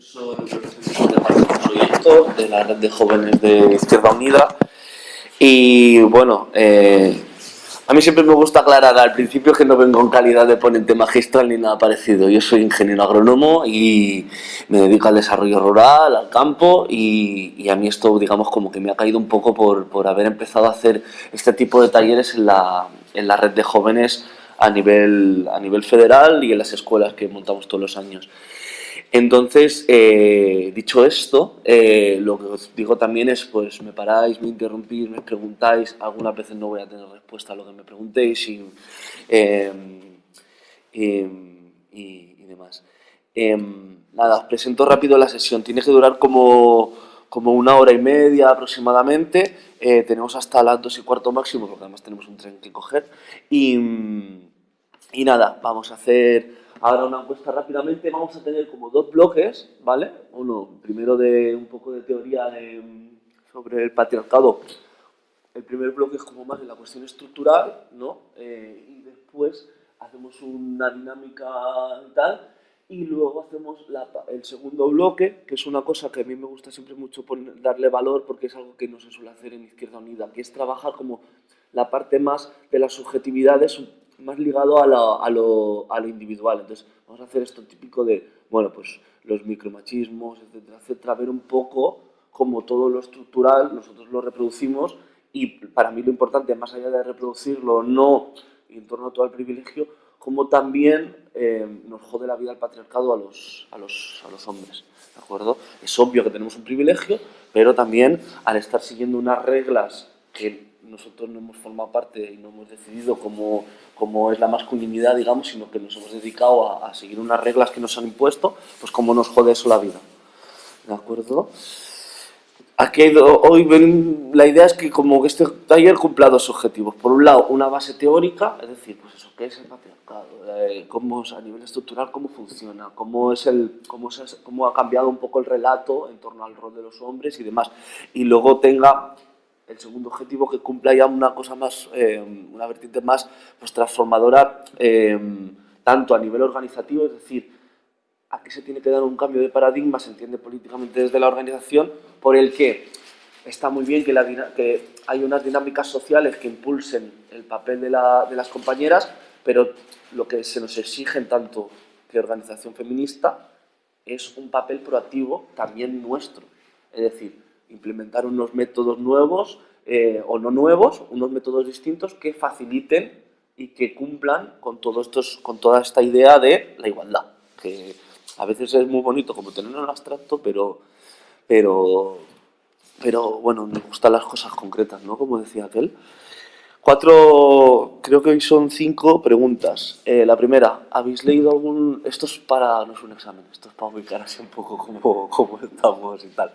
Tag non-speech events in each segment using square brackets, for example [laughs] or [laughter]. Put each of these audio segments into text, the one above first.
Soy, soy Héctor, de la red de jóvenes de Izquierda Unida. Y bueno, eh, a mí siempre me gusta aclarar al principio que no vengo en calidad de ponente magistral ni nada parecido. Yo soy ingeniero agrónomo y me dedico al desarrollo rural, al campo y, y a mí esto, digamos, como que me ha caído un poco por, por haber empezado a hacer este tipo de talleres en la, en la red de jóvenes a nivel, a nivel federal y en las escuelas que montamos todos los años. Entonces, eh, dicho esto, eh, lo que os digo también es, pues me paráis, me interrumpís, me preguntáis, algunas veces no voy a tener respuesta a lo que me preguntéis y, eh, y, y demás. nada, os presento rápido la sesión, tiene que durar como, como una hora y media aproximadamente, tenemos hasta las dos y cuarto máximo, porque además tenemos un tren que coger, y, y nada, vamos a hacer Ahora una encuesta rápidamente, vamos a tener como dos bloques, ¿vale? Uno, primero de un poco de teoría sobre el patriarcado. El primer bloque es como más de la cuestión estructural, ¿no? Eh, y después hacemos una dinámica y tal, y luego hacemos el segundo bloque, que es una cosa que a mí me gusta siempre mucho darle valor porque es algo que no se suele hacer en Izquierda Unida, que es trabajar como la parte más de las subjetividades más ligado a lo, a, lo, a lo, individual. Entonces, vamos a hacer esto típico de, bueno, pues los micromachismos, etcétera, etcétera, ver un poco cómo todo lo estructural nosotros lo reproducimos y para mí lo importante, más allá de reproducirlo o no, en torno a todo el privilegio, cómo también eh, nos jode la vida el patriarcado a los, a los, a los hombres. ¿De acuerdo? Es obvio que tenemos un privilegio, pero también al estar siguiendo unas reglas que nosotros no hemos formado parte y no hemos decidido cómo, cómo es la masculinidad, digamos, sino que nos hemos dedicado a, seguir unas reglas que nos han impuesto, pues cómo nos jode eso la vida. ¿De acuerdo? Aquí hoy ven, la idea es que como que este taller cumpla dos objetivos. Por un lado, una base teórica, es decir, pues eso, ¿qué es el patriarcado? Eh, cómo, a nivel estructural, cómo funciona, cómo, es el, cómo, cómo ha cambiado un poco el relato en torno al rol de los hombres y demás. Y luego tenga el segundo objetivo que cumpla ya una cosa más, eh, una vertiente más pues, transformadora, eh, tanto a nivel organizativo, es decir, aquí se tiene que dar un cambio de paradigma, se entiende políticamente desde la organización, por el que está muy bien que, la, que hay unas dinámicas sociales que impulsen el papel de, la, de las compañeras, pero lo que se nos exige en tanto que organización feminista es un papel proactivo también nuestro. Es decir, implementar unos métodos nuevos eh, o no nuevos, unos métodos distintos que faciliten y que cumplan con, todo estos, con toda esta idea de la igualdad, que a veces es muy bonito como tener un abstracto, pero, pero, pero bueno, me gustan las cosas concretas, ¿no? Como decía aquel. Cuatro, creo que hoy son cinco preguntas. Eh, la primera, ¿habéis leído algún...? Esto es para, no es un examen, esto es para ubicar así un poco cómo, [laughs] cómo estamos y tal.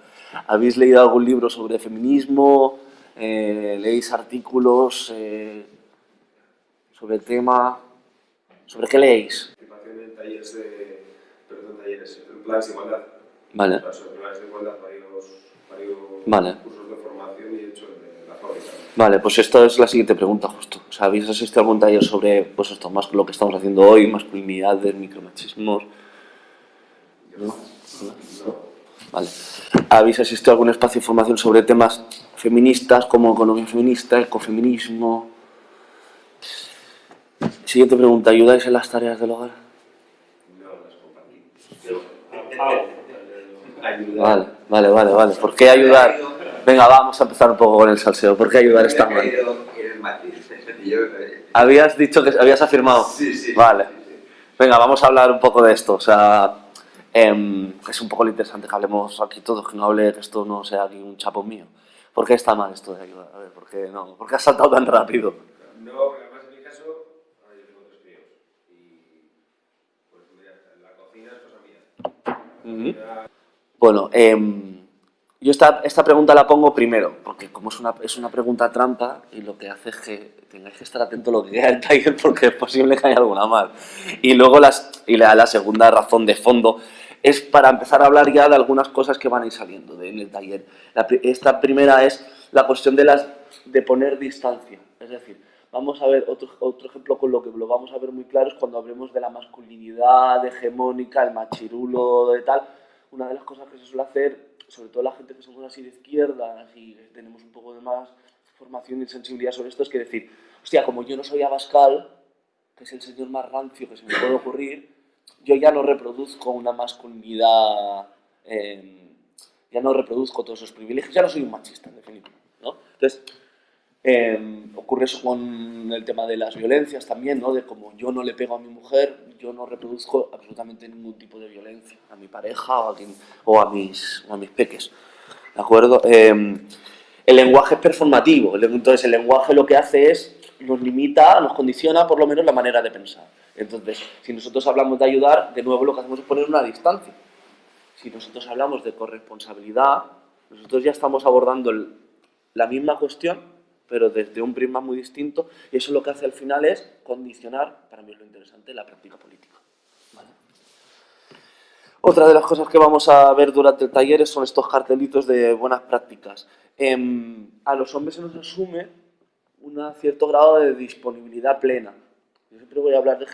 ¿Habéis leído algún libro sobre feminismo? Eh, ¿Leéis artículos eh, sobre el tema? ¿Sobre qué leéis? Participación en talleres de... Perdón, talleres, en planes de igualdad. Vale. O sea, sobre planes de igualdad, varios, varios vale. cursos de formación y he hecho de la fábrica. Vale, pues esta es la siguiente pregunta justo. O sea, ¿Habéis asistido a algún taller sobre pues esto, más lo que estamos haciendo hoy, masculinidades, micromachismos? ¿No? ¿No? Vale. ¿Habéis asistido a algún espacio de formación sobre temas feministas como economía feminista, ecofeminismo? Siguiente pregunta, ¿ayudáis en las tareas del hogar? No, las compartimos. Vale, vale, vale, vale. ¿Por qué ayudar? Venga, vamos a empezar un poco con el salseo. ¿Por qué ayudar está mal? ¿Habías dicho que habías afirmado? Sí, sí. Vale. Venga, vamos a hablar un poco de esto. O sea, eh, es un poco lo interesante que hablemos aquí todos, que no hable que esto no sea aquí un chapo mío. ¿Por qué está mal esto de ayudar? A ver, ¿por qué no? ¿Por qué has saltado tan rápido? No, porque además en mi caso, ahora yo tengo tres críos. Y, pues mira, la cocina es cosa mía. Ya- Bueno, em, yo esta, esta pregunta la pongo primero, porque como es una, es una pregunta trampa y lo que hace es que tengáis que estar atento a lo que queda el taller [laughs] porque es posible que haya alguna mal. Y luego las, y la, la segunda razón de fondo es para empezar a hablar ya de algunas cosas que van a ir saliendo de- en el taller. Esta primera es la cuestión de, las, de poner distancia, es decir, vamos a ver otro, otro ejemplo con lo que lo vamos a ver muy claro es cuando hablemos de la masculinidad hegemónica, el machirulo de tal, una de las cosas que se suele hacer, sobre todo la gente que somos así de izquierda y tenemos un poco de más formación y sensibilidad sobre esto, es que decir, hostia, como yo no soy Abascal, que es el señor más rancio que se me puede ocurrir, yo ya no reproduzco una masculinidad, eh, ya no reproduzco todos esos privilegios, ya no soy un machista, en definitiva. ¿no? Entonces, eh, ocurre eso con el tema de las violencias también, ¿no? de como yo no le pego a mi mujer, yo no reproduzco absolutamente ningún tipo de violencia a mi pareja o a, quien, o a, mis, o a mis peques. ¿De acuerdo? Eh, el lenguaje es performativo, entonces el lenguaje lo que hace es, nos limita, nos condiciona por lo menos la manera de pensar. Entonces, si nosotros hablamos de ayudar, de nuevo lo que hacemos es poner una distancia. Si nosotros hablamos de corresponsabilidad, nosotros ya estamos abordando la misma cuestión, pero desde un prisma muy distinto, y eso lo que hace al final es condicionar, para mí es lo interesante, la práctica política. Otra de las cosas que vamos a ver durante el taller son estos cartelitos de buenas prácticas. Eh, a los hombres se nos asume un cierto grado de disponibilidad plena. Yo siempre voy a hablar de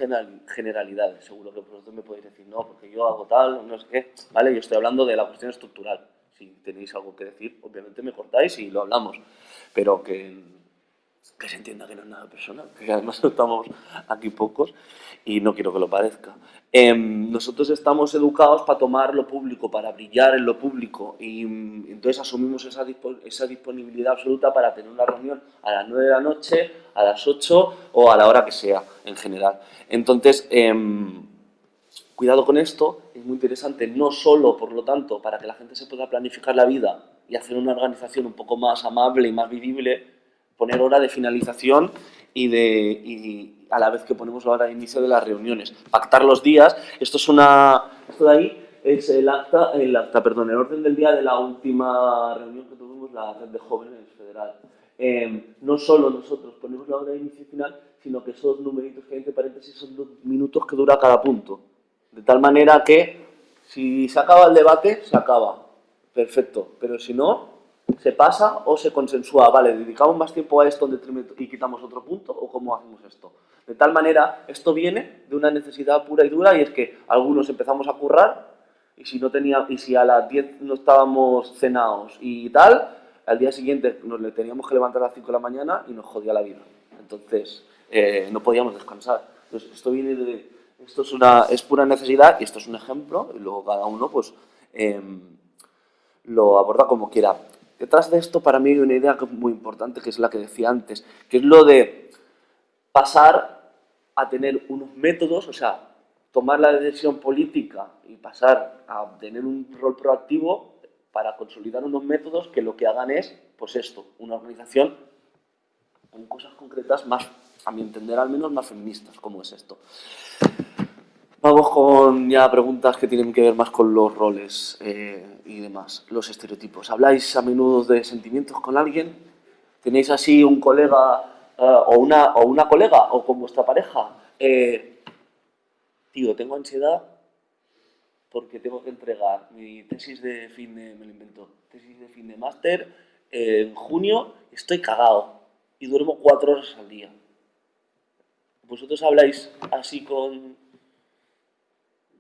generalidades, seguro que vosotros me podéis decir, no, porque yo hago tal, no sé qué, ¿vale? Yo estoy hablando de la cuestión estructural. Si tenéis algo que decir, obviamente me cortáis y lo hablamos, pero que, que se entienda que no es nada personal, que además [laughs] estamos aquí pocos y no quiero que lo parezca. Eh, nosotros estamos educados para tomar lo público, para brillar en lo público y entonces asumimos esa, esa, disponibilidad absoluta para tener una reunión a las 9 de la noche, a las 8 o a la hora que sea en general. Entonces, eh, cuidado con esto, es muy interesante, no solo, por lo tanto, para que la gente se pueda planificar la vida y hacer una organización un poco más amable y más vivible, poner hora de finalización y, de, y, a la vez que ponemos la hora de inicio de las reuniones. Pactar los días, esto es una, esto de ahí es el acta, el acta, perdón, el orden del día de la última reunión que tuvimos la red de jóvenes federal. Eh, no solo nosotros ponemos la hora de inicio y final, sino que esos numeritos que hay entre paréntesis son los minutos que dura cada punto. De tal manera que si se acaba el debate, se acaba. Perfecto. Pero si no, se pasa o se consensúa. Vale, dedicamos más tiempo a esto y quitamos otro punto o cómo hacemos esto. De tal manera, esto viene de una necesidad pura y dura y es que algunos empezamos a currar y si, no tenía, y si a las 10 no estábamos cenados y tal, al día siguiente nos le teníamos que levantar a las 5 de la mañana y nos jodía la vida. Entonces, eh, no podíamos descansar. Entonces, esto viene de... Esto es, una, es pura necesidad y esto es un ejemplo y luego cada uno pues eh, lo aborda como quiera. Detrás de esto para mí hay una idea muy importante que es la que decía antes, que es lo de pasar a tener unos métodos, o sea, tomar la decisión política y pasar a tener un rol proactivo para consolidar unos métodos que lo que hagan es, pues esto, una organización con cosas concretas más, a mi entender al menos, más feministas, como es esto. Vamos con ya preguntas que tienen que ver más con los roles eh, y demás, los estereotipos. ¿Habláis a menudo de sentimientos con alguien? ¿Tenéis así un colega uh, o, una, o una colega o con vuestra pareja, eh, tío, tengo ansiedad porque tengo que entregar mi tesis de fin de, me lo invento, tesis de fin de máster eh, en junio, estoy cagado y duermo cuatro horas al día. ¿Vosotros habláis así con...?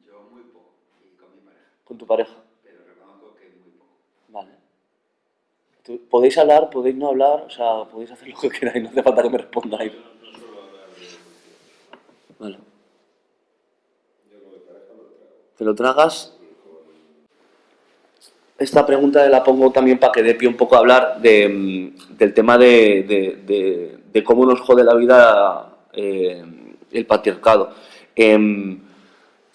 Yo muy poco, y con mi pareja. ¿Con tu pareja? Pero reconozco que muy poco. Vale. Podéis hablar, podéis no hablar, o sea, podéis hacer lo que queráis, no hace falta que me respondáis. No, no suelo hablar de. Vale. Yo con mi pareja me lo trago. ¿Te lo tragas? Esta pregunta la pongo también para que dé pie un poco a hablar de, mm, del tema de, de- de- de cómo nos jode la vida eh, el patriarcado. Em,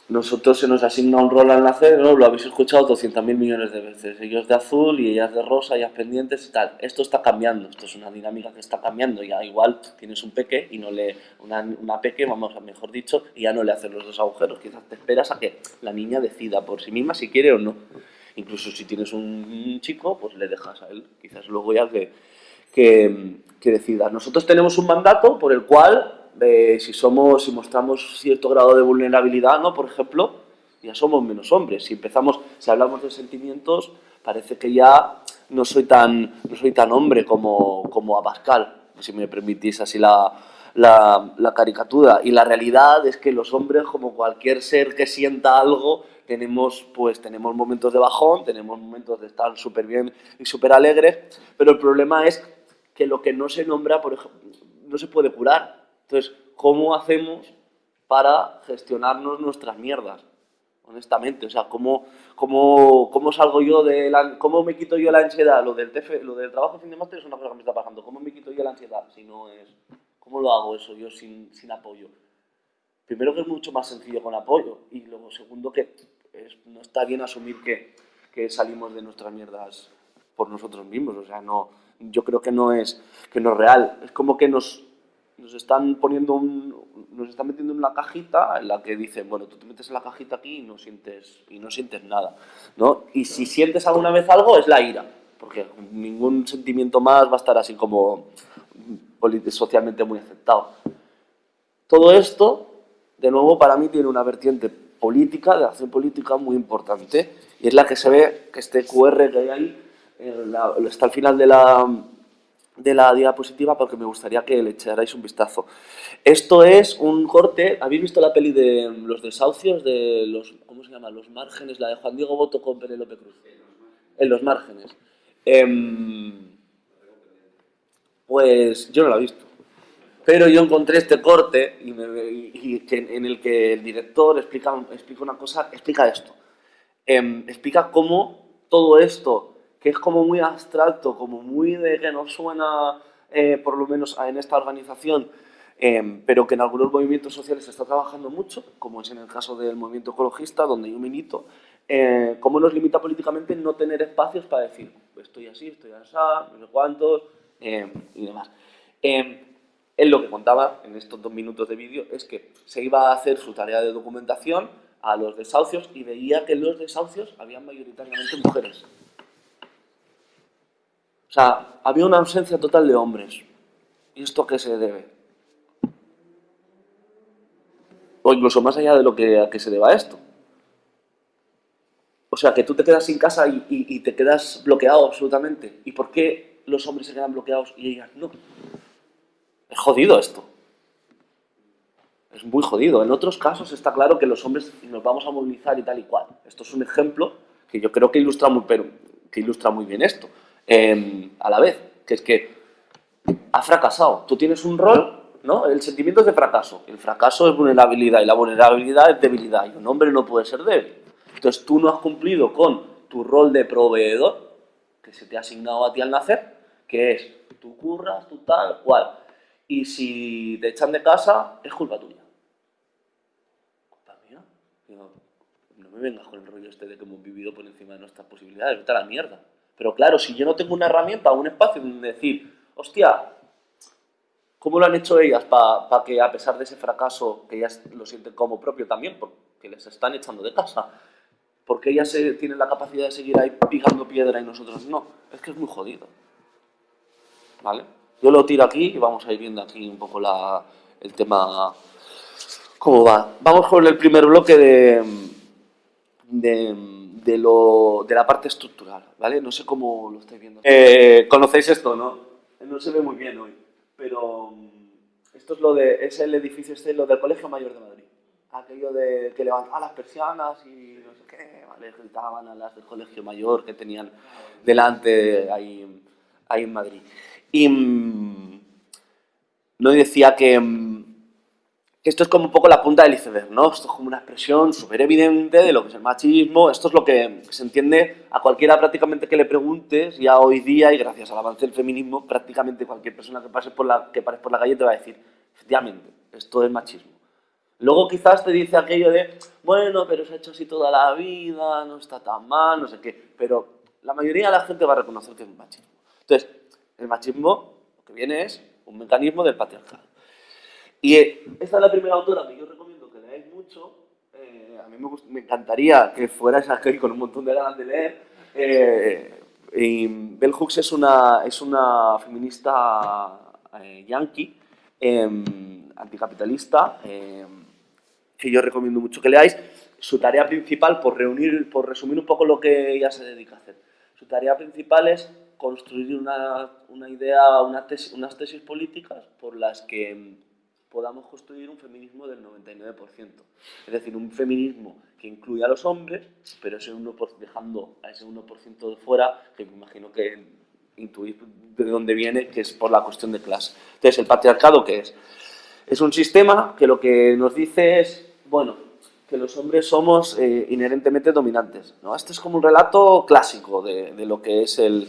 nosotros se nos asigna un rol al nacer, ¿no? lo habéis escuchado 200.000 millones de veces. Ellos de azul y ellas de rosa, ellas pendientes y tal. Esto está cambiando, esto es una dinámica que está cambiando. Ya igual tienes un peque y no le. Una, una peque, vamos a mejor dicho, y ya no le hacen los dos agujeros. Quizás te esperas a que la niña decida por sí misma si quiere o no. Incluso si tienes un chico, pues le dejas a él. Quizás luego ya que, que, que decida. Nosotros tenemos un mandato por el cual si somos, si mostramos cierto grado de vulnerabilidad, ¿no? Por ejemplo, ya somos menos hombres. Si empezamos, si hablamos de sentimientos, parece que ya no soy tan, no soy tan hombre como, como Abascal, si me permitís así la, la, la caricatura. Y la realidad es que los hombres, como cualquier ser que sienta algo, tenemos, pues, tenemos momentos de bajón, tenemos momentos de estar súper bien y súper alegres, pero el problema es que lo que no se nombra, por ejemplo, no se puede curar. Entonces, ¿cómo hacemos para gestionarnos nuestras mierdas? honestamente. O sea, ¿cómo, cómo, cómo salgo yo de la, cómo me quito yo la ansiedad? Lo del, lo del trabajo fin de máster es una cosa que me está pasando. ¿Cómo me quito yo la ansiedad? Si no es, ¿Cómo lo hago eso yo sin, sin apoyo? Primero que es mucho más sencillo con apoyo y luego segundo que no está bien asumir que, que salimos de nuestras mierdas por nosotros mismos. O sea, no, yo creo que no es, que no es real. Es como que nos, nos están poniendo un, nos están metiendo en una cajita en la que dicen, bueno, tú te metes en la cajita aquí y no sientes, y no sientes nada, ¿no? Y si sientes alguna vez algo es la ira, porque ningún sentimiento más va a estar así como socialmente muy aceptado. Todo esto, de nuevo, para mí tiene una vertiente política, de acción política muy importante, y es la que se ve que este QR que hay ahí, está al final de la, de la diapositiva porque me gustaría que le echarais un vistazo. Esto es un corte, ¿habéis visto la peli de los desahucios, de los, ¿cómo se llama? Los márgenes, la de Juan Diego Boto con Penélope Cruz. En los márgenes. Em, pues yo no la he visto. Pero yo encontré este corte y, en el que el director explica, explica una cosa, explica esto. Em, explica cómo todo esto que es como muy abstracto, como muy de que no suena, eh, por lo menos en esta organización, em, pero que en algunos movimientos sociales se está trabajando mucho, como es en el caso del movimiento ecologista, donde yo milito, eh, cómo nos limita políticamente no tener espacios para decir, estoy así, estoy así, no sé cuántos, em, y demás. Em, él lo que contaba en estos dos minutos de vídeo es que se iba a hacer su tarea de documentación a los desahucios y veía que los desahucios habían mayoritariamente mujeres. Sea, había una ausencia total de hombres. ¿Y esto a qué se debe? O incluso más allá de lo que a qué se deba esto. O sea, que tú te quedas sin casa y, te quedas bloqueado absolutamente. ¿Y por qué los hombres se quedan bloqueados y ellas no? Es jodido esto. Es muy jodido. En otros casos está claro que los hombres nos vamos a movilizar y tal y cual. Esto es un ejemplo que yo creo que ilustra muy, pero, que ilustra muy bien esto. Em, a la vez, que es que ha fracasado. Tú tienes un rol, ¿no? El sentimiento es de fracaso. El fracaso es vulnerabilidad y la vulnerabilidad es debilidad y un hombre no puede ser débil. Entonces tú no has cumplido con tu rol de proveedor que se te ha asignado a ti al nacer, que es tú curras, tú tal, cual. Y si te echan de casa, es culpa tuya. No me vengas con el rollo este de que hemos vivido por encima de nuestras posibilidades, vete la mierda. Pero claro, si yo no tengo una herramienta o un espacio donde decir, hostia, ¿cómo lo han hecho ellas para que a pesar de ese fracaso, que ellas lo sienten como propio también, porque les están echando de casa, porque ellas tienen la capacidad de seguir ahí picando piedra y nosotros no? Es que es muy jodido. ¿Vale? Yo lo tiro aquí y vamos a ir viendo aquí un poco la, el tema, cómo va. Vamos con el primer bloque de, de de, lo, de la parte estructural, ¿vale? No sé cómo lo estáis viendo. Eh, Conocéis esto, ¿no? No se ve muy bien hoy, pero mm, esto es lo de, es el edificio este, lo del Colegio Mayor de Madrid. Aquello de que levantaban las persianas y no sé qué, ¿vale? Gritaban a las del Colegio Mayor que tenían delante ahí, ahí en Madrid. Y mm, no decía que mm, esto es como un poco la punta del iceberg, ¿no? Esto es como una expresión súper evidente de lo que es el machismo, esto es lo que se entiende a cualquiera prácticamente que le preguntes, ya hoy día, y gracias al avance del feminismo, prácticamente cualquier persona que pase por la, que pares por la calle te va a decir, efectivamente, esto es machismo. Luego quizás te dice aquello de, bueno, pero se ha hecho así toda la vida, no está tan mal, no sé qué, pero la mayoría de la gente va a reconocer que es machismo. Entonces, el machismo lo que viene es un mecanismo del patriarcado. Y esta es la primera autora que yo recomiendo que leáis mucho. Eh, a mí me, encantaría que fuerais aquí con un montón de ganas de leer. Eh, Bell Hooks es una, es una feminista eh, yankee, em, anticapitalista, em, que yo recomiendo mucho que leáis. Su tarea principal, por, reunir, por resumir un poco lo que ella se dedica a hacer, su tarea principal es construir una, una idea, una tesis, unas tesis políticas por las que podamos construir un feminismo del 99%. Es decir, un feminismo que incluya a los hombres, pero ese 1 dejando a ese 1% de fuera, que me imagino que intuís de dónde viene, que es por la cuestión de clase. Entonces, ¿el patriarcado qué es? Es un sistema que lo que nos dice es, bueno, que los hombres somos eh, inherentemente dominantes. ¿no? Este es como un relato clásico de, de lo que es el,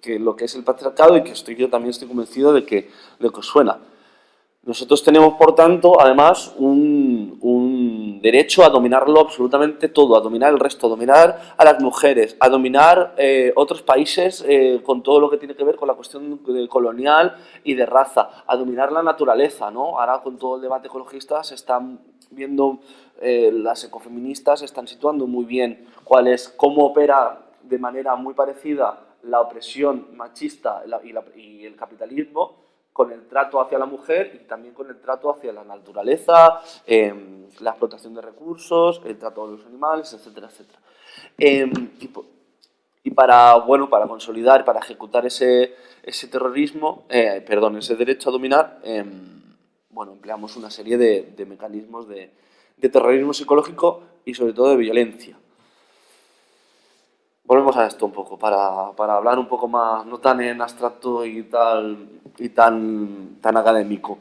que lo que es el patriarcado y que estoy, yo también estoy convencido de que, de que os suena. Nosotros tenemos, por tanto, además, un, un, derecho a dominarlo absolutamente todo, a dominar el resto, a dominar a las mujeres, a dominar eh, otros países eh, con todo lo que tiene que ver con la cuestión colonial y de raza, a dominar la naturaleza, ¿no? Ahora con todo el debate ecologista se están viendo, eh, las ecofeministas están situando muy bien cuál cómo opera de manera muy parecida la opresión machista y, la, y el capitalismo con el trato hacia la mujer y también con el trato hacia la naturaleza, eh, la explotación de recursos, el trato de los animales, etcétera, etcétera. Eh, y, para, bueno, para consolidar, para ejecutar ese, ese terrorismo, eh, perdón, ese derecho a dominar, bueno, empleamos una serie de, mecanismos de terrorismo psicológico y sobre todo de violencia volvemos a esto un poco, para, para, hablar un poco más, no tan en abstracto y, tal, y tan, tan académico.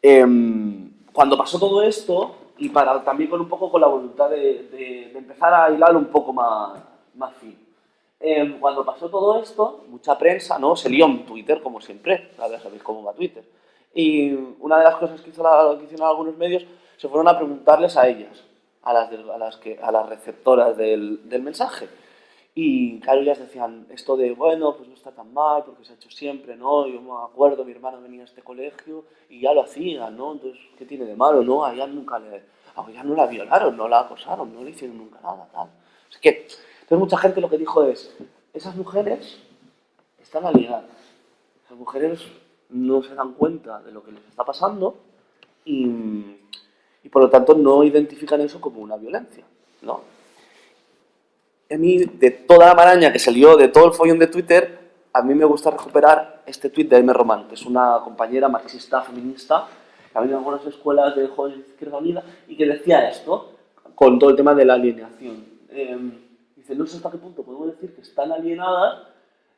Eh, cuando pasó todo esto, y para, también con un poco con la voluntad de, de, de empezar a hilar un poco más, más fino. Eh, cuando pasó todo esto, mucha prensa ¿no? se lió en Twitter, como siempre, ya sabéis cómo va Twitter. Y una de las cosas que, hizo la, que hicieron algunos medios se fueron a preguntarles a ellas, a las, de, a las, que, a las receptoras del, del mensaje. Y claro, ellas decían esto de, bueno, pues no está tan mal, porque se ha hecho siempre, ¿no? Yo me acuerdo, mi hermano venía a este colegio y ya lo hacía, ¿no? Entonces, ¿qué tiene de malo, no? A ella nunca le... A ella no la violaron, no la acosaron, no le hicieron nunca nada, tal. Es que, entonces mucha gente lo que dijo es, esas mujeres están alienadas. Esas mujeres no se dan cuenta de lo que les está pasando y, y por lo tanto no identifican eso como una violencia, ¿no? A mí, de toda la maraña que salió, de todo el follón de Twitter, a mí me gusta recuperar este tweet de M. Román, que es una compañera marxista feminista que ha venido a algunas escuelas de jóvenes de Izquierda Unida y que decía esto con todo el tema de la alienación. Eh, dice, no sé hasta qué punto podemos decir que están alienadas,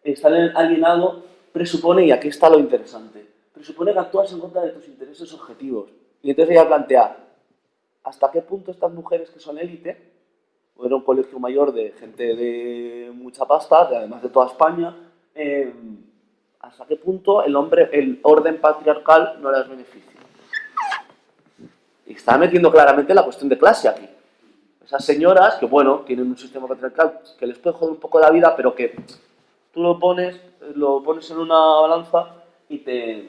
estar alienado presupone, y aquí está lo interesante, presupone que actúas en contra de tus intereses objetivos. Y entonces ella plantea, ¿hasta qué punto estas mujeres que son élite era un colegio mayor de gente de mucha pasta, de, además de toda España, eh, hasta qué punto el, hombre, el orden patriarcal no les beneficia. Y está metiendo claramente la cuestión de clase aquí. Esas señoras que, bueno, tienen un sistema patriarcal que les puede joder un poco la vida, pero que tú lo pones, lo pones en una balanza y te,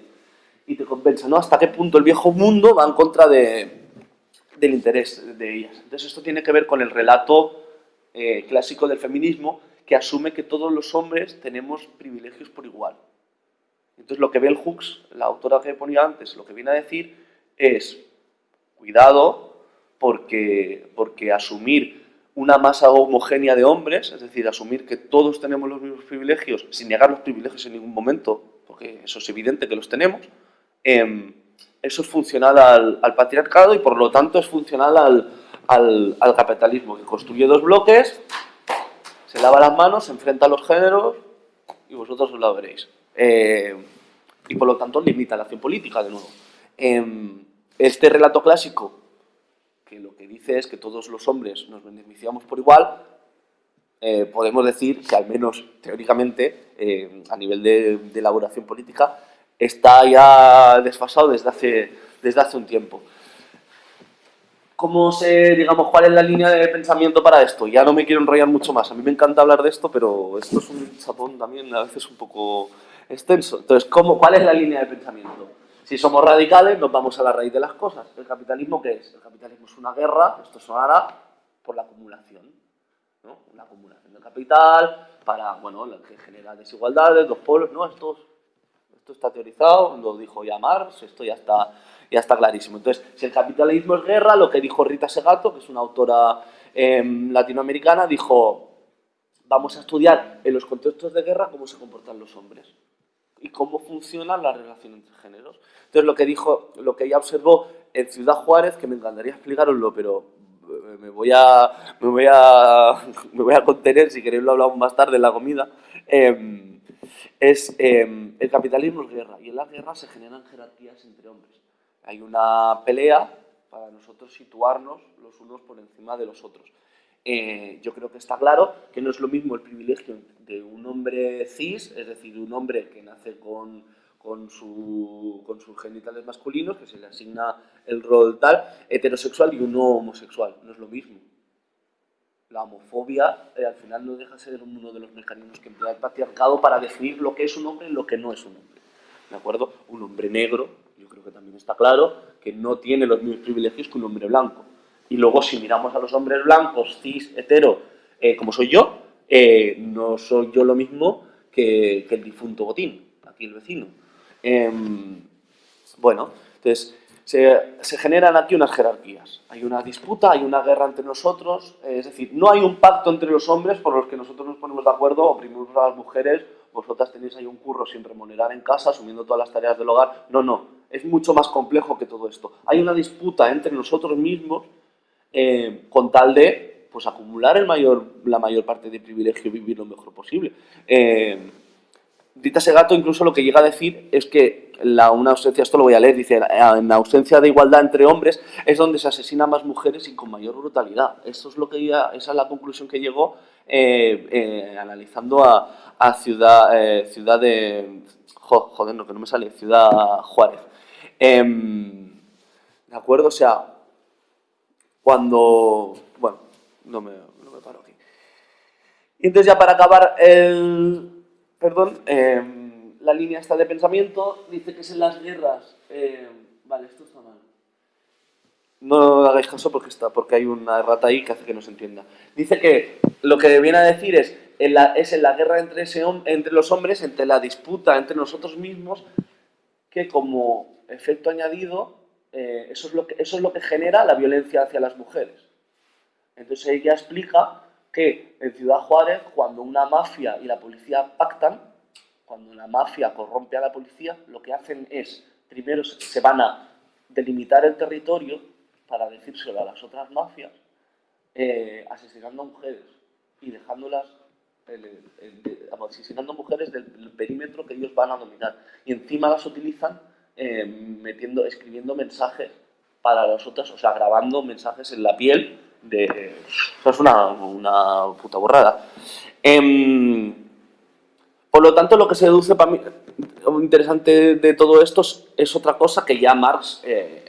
y te compensa, ¿no? Hasta qué punto el viejo mundo va en contra de, del interés de ellas. Entonces esto tiene que ver con el relato eh, clásico del feminismo que asume que todos los hombres tenemos privilegios por igual. Entonces lo que Bell Hooks, la autora que ponía antes, lo que viene a decir es, cuidado, porque, porque asumir una masa homogénea de hombres, es decir, asumir que todos tenemos los mismos privilegios, sin negar los privilegios en ningún momento, porque eso es evidente que los tenemos, eh, eso es funcional al, patriarcado y por lo tanto es funcional al, al, al, capitalismo, que construye dos bloques, se lava las manos, se enfrenta a los géneros y vosotros os lo veréis. Eh, y por lo tanto limita la acción política de nuevo. Eh, este relato clásico, que lo que dice es que todos los hombres nos beneficiamos por igual, eh, podemos decir que al menos teóricamente, eh, a nivel de elaboración política, está ya desfasado desde hace, desde hace un tiempo. ¿Cómo sé, digamos, cuál es la línea de pensamiento para esto? Ya no me quiero enrollar mucho más. A mí me encanta hablar de esto, pero esto es un chapón también a veces un poco extenso. Entonces, ¿cómo, ¿cuál es la línea de pensamiento? Si somos radicales, nos vamos a la raíz de las cosas. ¿El capitalismo qué es? El capitalismo es una guerra, esto sonará, por la acumulación. ¿no? La acumulación del capital para, bueno, que genera desigualdades, los pueblos, no, esto esto está teorizado, lo dijo ya Marx, esto ya está, ya está clarísimo. Entonces, si el capitalismo es guerra, lo que dijo Rita Segato, que es una autora eh, latinoamericana, dijo, vamos a estudiar en los contextos de guerra cómo se comportan los hombres. y cómo funciona la relación entre géneros. Entonces, lo que dijo, lo que ella observó en Ciudad Juárez, que me encantaría explicaroslo, pero eh, me voy a, me voy a, [laughs] me voy a contener, si queréis lo hablamos más tarde en la comida, em, es em, el capitalismo es guerra, y en la guerra se generan jerarquías entre hombres. Hay una pelea para nosotros situarnos los unos por encima de los otros. Eh, yo creo que está claro que no es lo mismo el privilegio de un hombre cis, es decir, un hombre que nace con, con, su, con sus genitales masculinos, que se le asigna el rol tal, heterosexual y uno homosexual. No es lo mismo. La homofobia eh, al final no deja de ser uno de los mecanismos que emplea el patriarcado para definir lo que es un hombre y lo que no es un hombre. ¿De acuerdo? Un hombre negro, yo creo que también está claro, que no tiene los mismos privilegios que un hombre blanco. Y luego si miramos a los hombres blancos, cis, hetero, eh, como soy yo, eh, no soy yo lo mismo que, el difunto Botín, aquí el vecino. Em, bueno, entonces se, generan aquí unas jerarquías. Hay una disputa, hay una guerra entre nosotros, es decir, no hay un pacto entre los hombres por los que nosotros nos ponemos de acuerdo, oprimimos a las mujeres, vosotras tenéis ahí un curro sin remunerar en casa, asumiendo todas las tareas del hogar. No, no, es mucho más complejo que todo esto. Hay una disputa entre nosotros mismos eh, con tal de pues, acumular mayor, la mayor parte de privilegio y vivir lo mejor posible. Eh, Dita Segato incluso lo que llega a decir es que la, una ausencia, esto lo voy a leer, dice, en la ausencia de igualdad entre hombres es donde se asesinan más mujeres y con mayor brutalidad. Eso es lo que ella, esa es la conclusión que llegó eh, analizando a, a Ciudad, ciudad de... joder, no, que no me sale, Ciudad Juárez. Em, ¿De acuerdo? O sea, cuando... Bueno, no me, no me paro aquí. Y entonces ya para acabar el... Perdón, em, la línea esta de pensamiento dice que es en las guerras... Em, vale, esto está mal. No hagáis caso porque, está, porque hay una errata ahí que hace que no se entienda. Dice que lo que viene a decir es, en la, es en la guerra entre los hombres, entre la disputa entre nosotros mismos, que como efecto añadido eh, eso, es lo que, eso es lo que genera la violencia hacia las mujeres. Entonces ella explica que en Ciudad Juárez, cuando una mafia y la policía pactan, cuando la mafia corrompe a la policía, lo que hacen es, primero se van a delimitar el territorio para decírselo a las otras mafias, eh, asesinando a mujeres y dejándolas, asesinando mujeres del perímetro que ellos van a dominar. Y encima las utilizan eh, metiendo, escribiendo mensajes para los otros, o sea, grabando mensajes en la piel de... Eso es una, una puta borrada. Em, por lo tanto, lo que se deduce para mí, interesante de todo esto es, otra cosa que ya Marx eh,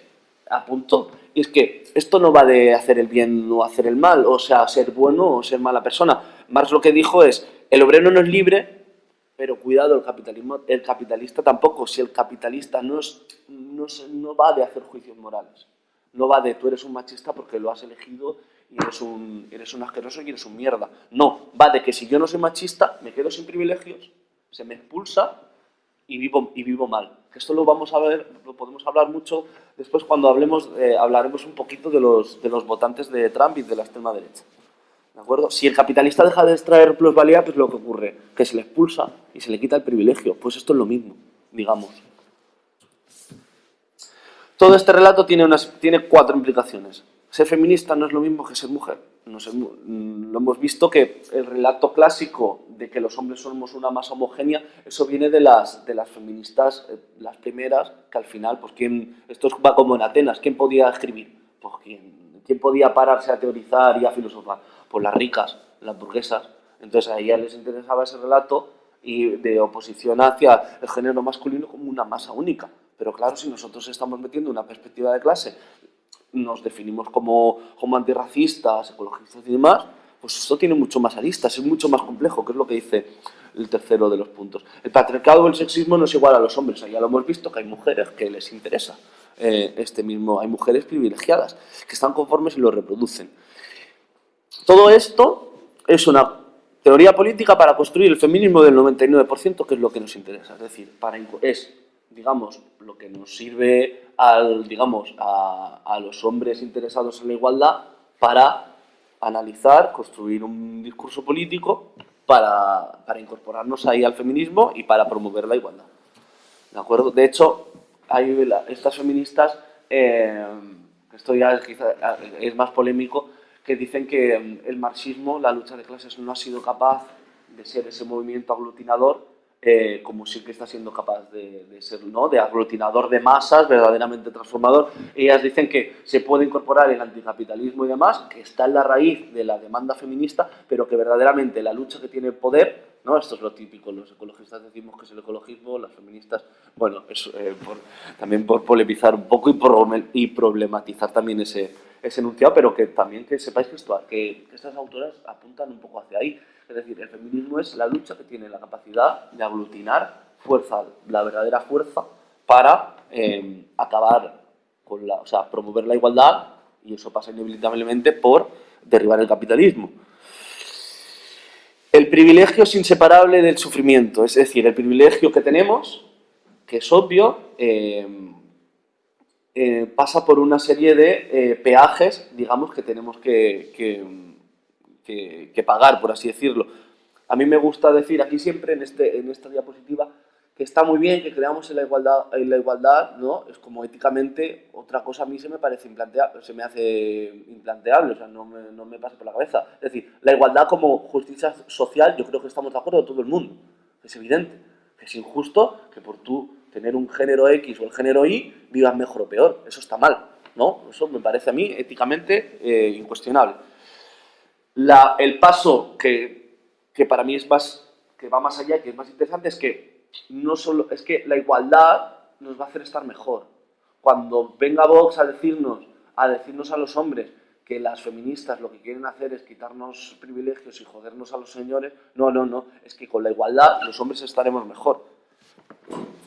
apuntó, y es que esto no va de hacer el bien o hacer el mal, o sea, ser bueno o ser mala persona. Marx lo que dijo es, el obrero no es libre pero cuidado, el, capitalismo, el capitalista tampoco. Si el capitalista no, no, no va de hacer juicios morales, no va de tú eres un machista porque lo has elegido y eres un, eres un asqueroso y eres un mierda. No, va de que si yo no soy machista, me quedo sin privilegios, se me expulsa y vivo, y vivo mal. Esto lo vamos a ver, lo podemos hablar mucho después cuando hablemos, eh, hablaremos un poquito de los, de los votantes de Trump y de la extrema derecha. ¿De acuerdo? Si el capitalista deja de extraer plusvalía, pues lo que ocurre, que se le expulsa y se le quita el privilegio. Pues esto es lo mismo, digamos. Todo este relato tiene, unas, tiene cuatro implicaciones. Ser feminista no es lo mismo que ser mujer. No lo hemos visto que el relato clásico de que los hombres somos una masa homogénea, eso viene de las, feministas, eh, las primeras, que al final, pues quién, esto va como en Atenas, ¿quién podía escribir? Pues quién, quién podía pararse a teorizar y a filosofar por las ricas, las burguesas. Entonces a ellas les interesaba ese relato y de oposición hacia el género masculino como una masa única. Pero claro, si nosotros estamos metiendo una perspectiva de clase, nos definimos como, como antirracistas, ecologistas y demás, pues esto tiene mucho más aristas, es mucho más complejo, que es lo que dice el tercero de los puntos. El patriarcado o el sexismo no es igual a los hombres, ya lo hemos visto que hay mujeres que les interesa eh, este mismo, hay mujeres privilegiadas que están conformes y lo reproducen. Todo esto es una teoría política para construir el feminismo del 99%, que es lo que nos interesa. Es decir, para, es, digamos, lo que nos sirve al, digamos, a, los hombres interesados en la igualdad para analizar, construir un discurso político para, para incorporarnos ahí al feminismo y para promover la igualdad. ¿De acuerdo? De hecho, hay la- estas feministas, eh, esto ya quizá- es más polémico, que dicen que mm, el marxismo, la lucha de clases, no ha sido capaz de ser ese movimiento aglutinador eh, como sí que está siendo capaz de, de ser, ¿no? De aglutinador de masas, verdaderamente transformador. Ellas dicen que se puede incorporar el anticapitalismo y demás, que está en la raíz de la demanda feminista, pero que verdaderamente la lucha que tiene el poder, ¿no? Esto es lo típico, los ecologistas decimos que es el ecologismo, las feministas, bueno, es, eh, por- también por polemizar un poco y, problematizar también ese, ese enunciado, pero que también que sepáis que, esto, que, que estas autoras apuntan un poco hacia ahí. Es decir, el feminismo es la lucha que tiene la capacidad de aglutinar fuerza, la verdadera fuerza, para eh, acabar con la, o sea, promover la igualdad, y eso pasa inevitablemente por derribar el capitalismo. El privilegio es inseparable del sufrimiento, es decir, el privilegio que tenemos, que es obvio, eh, eh, pasa por una serie de eh, peajes, digamos, que tenemos que, que- pagar, por así decirlo. A mí me gusta decir aquí siempre, en, este, en esta diapositiva, que está muy bien que creamos en la igualdad, en la igualdad ¿no? Es como éticamente, otra cosa a mí se me parece implanteable, se me hace implanteable, o sea, no me, no me pasa por la cabeza. Es decir, la igualdad como justicia social, yo creo que estamos de acuerdo todo el mundo, es evidente. Es injusto que por tú tener un género X o el género Y vivas mejor o peor, eso está mal, ¿no? Eso me parece a mí éticamente eh, incuestionable. La- el paso que, que para mí es más, que va más allá que es más interesante es que no solo, es que la igualdad nos va a hacer estar mejor. Cuando venga Vox a decirnos, a decirnos a los hombres que las feministas lo que quieren hacer es quitarnos privilegios y jodernos a los señores, no, no, no, es que con la igualdad los hombres estaremos mejor.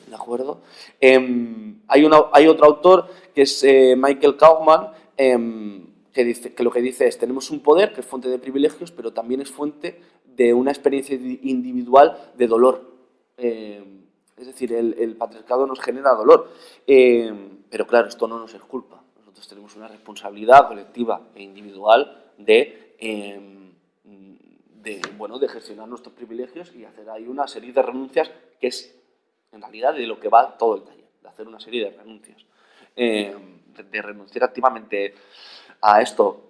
¿De acuerdo? Em, hay, una- hay otro autor que es eh, Michael Kaufman, em, que, lo que dice es, tenemos un poder que es fuente de privilegios, pero también es fuente de una experiencia di- individual de dolor. Em, es decir, el, patriarcado nos genera dolor. Em, pero claro, esto no nos es culpa. Nosotros tenemos una responsabilidad colectiva e individual de... em, de, bueno, de gestionar nuestros privilegios y hacer ahí una serie de renuncias que es en realidad de lo que va todo el taller, de hacer una serie de renuncias, Eh, de renunciar activamente a esto.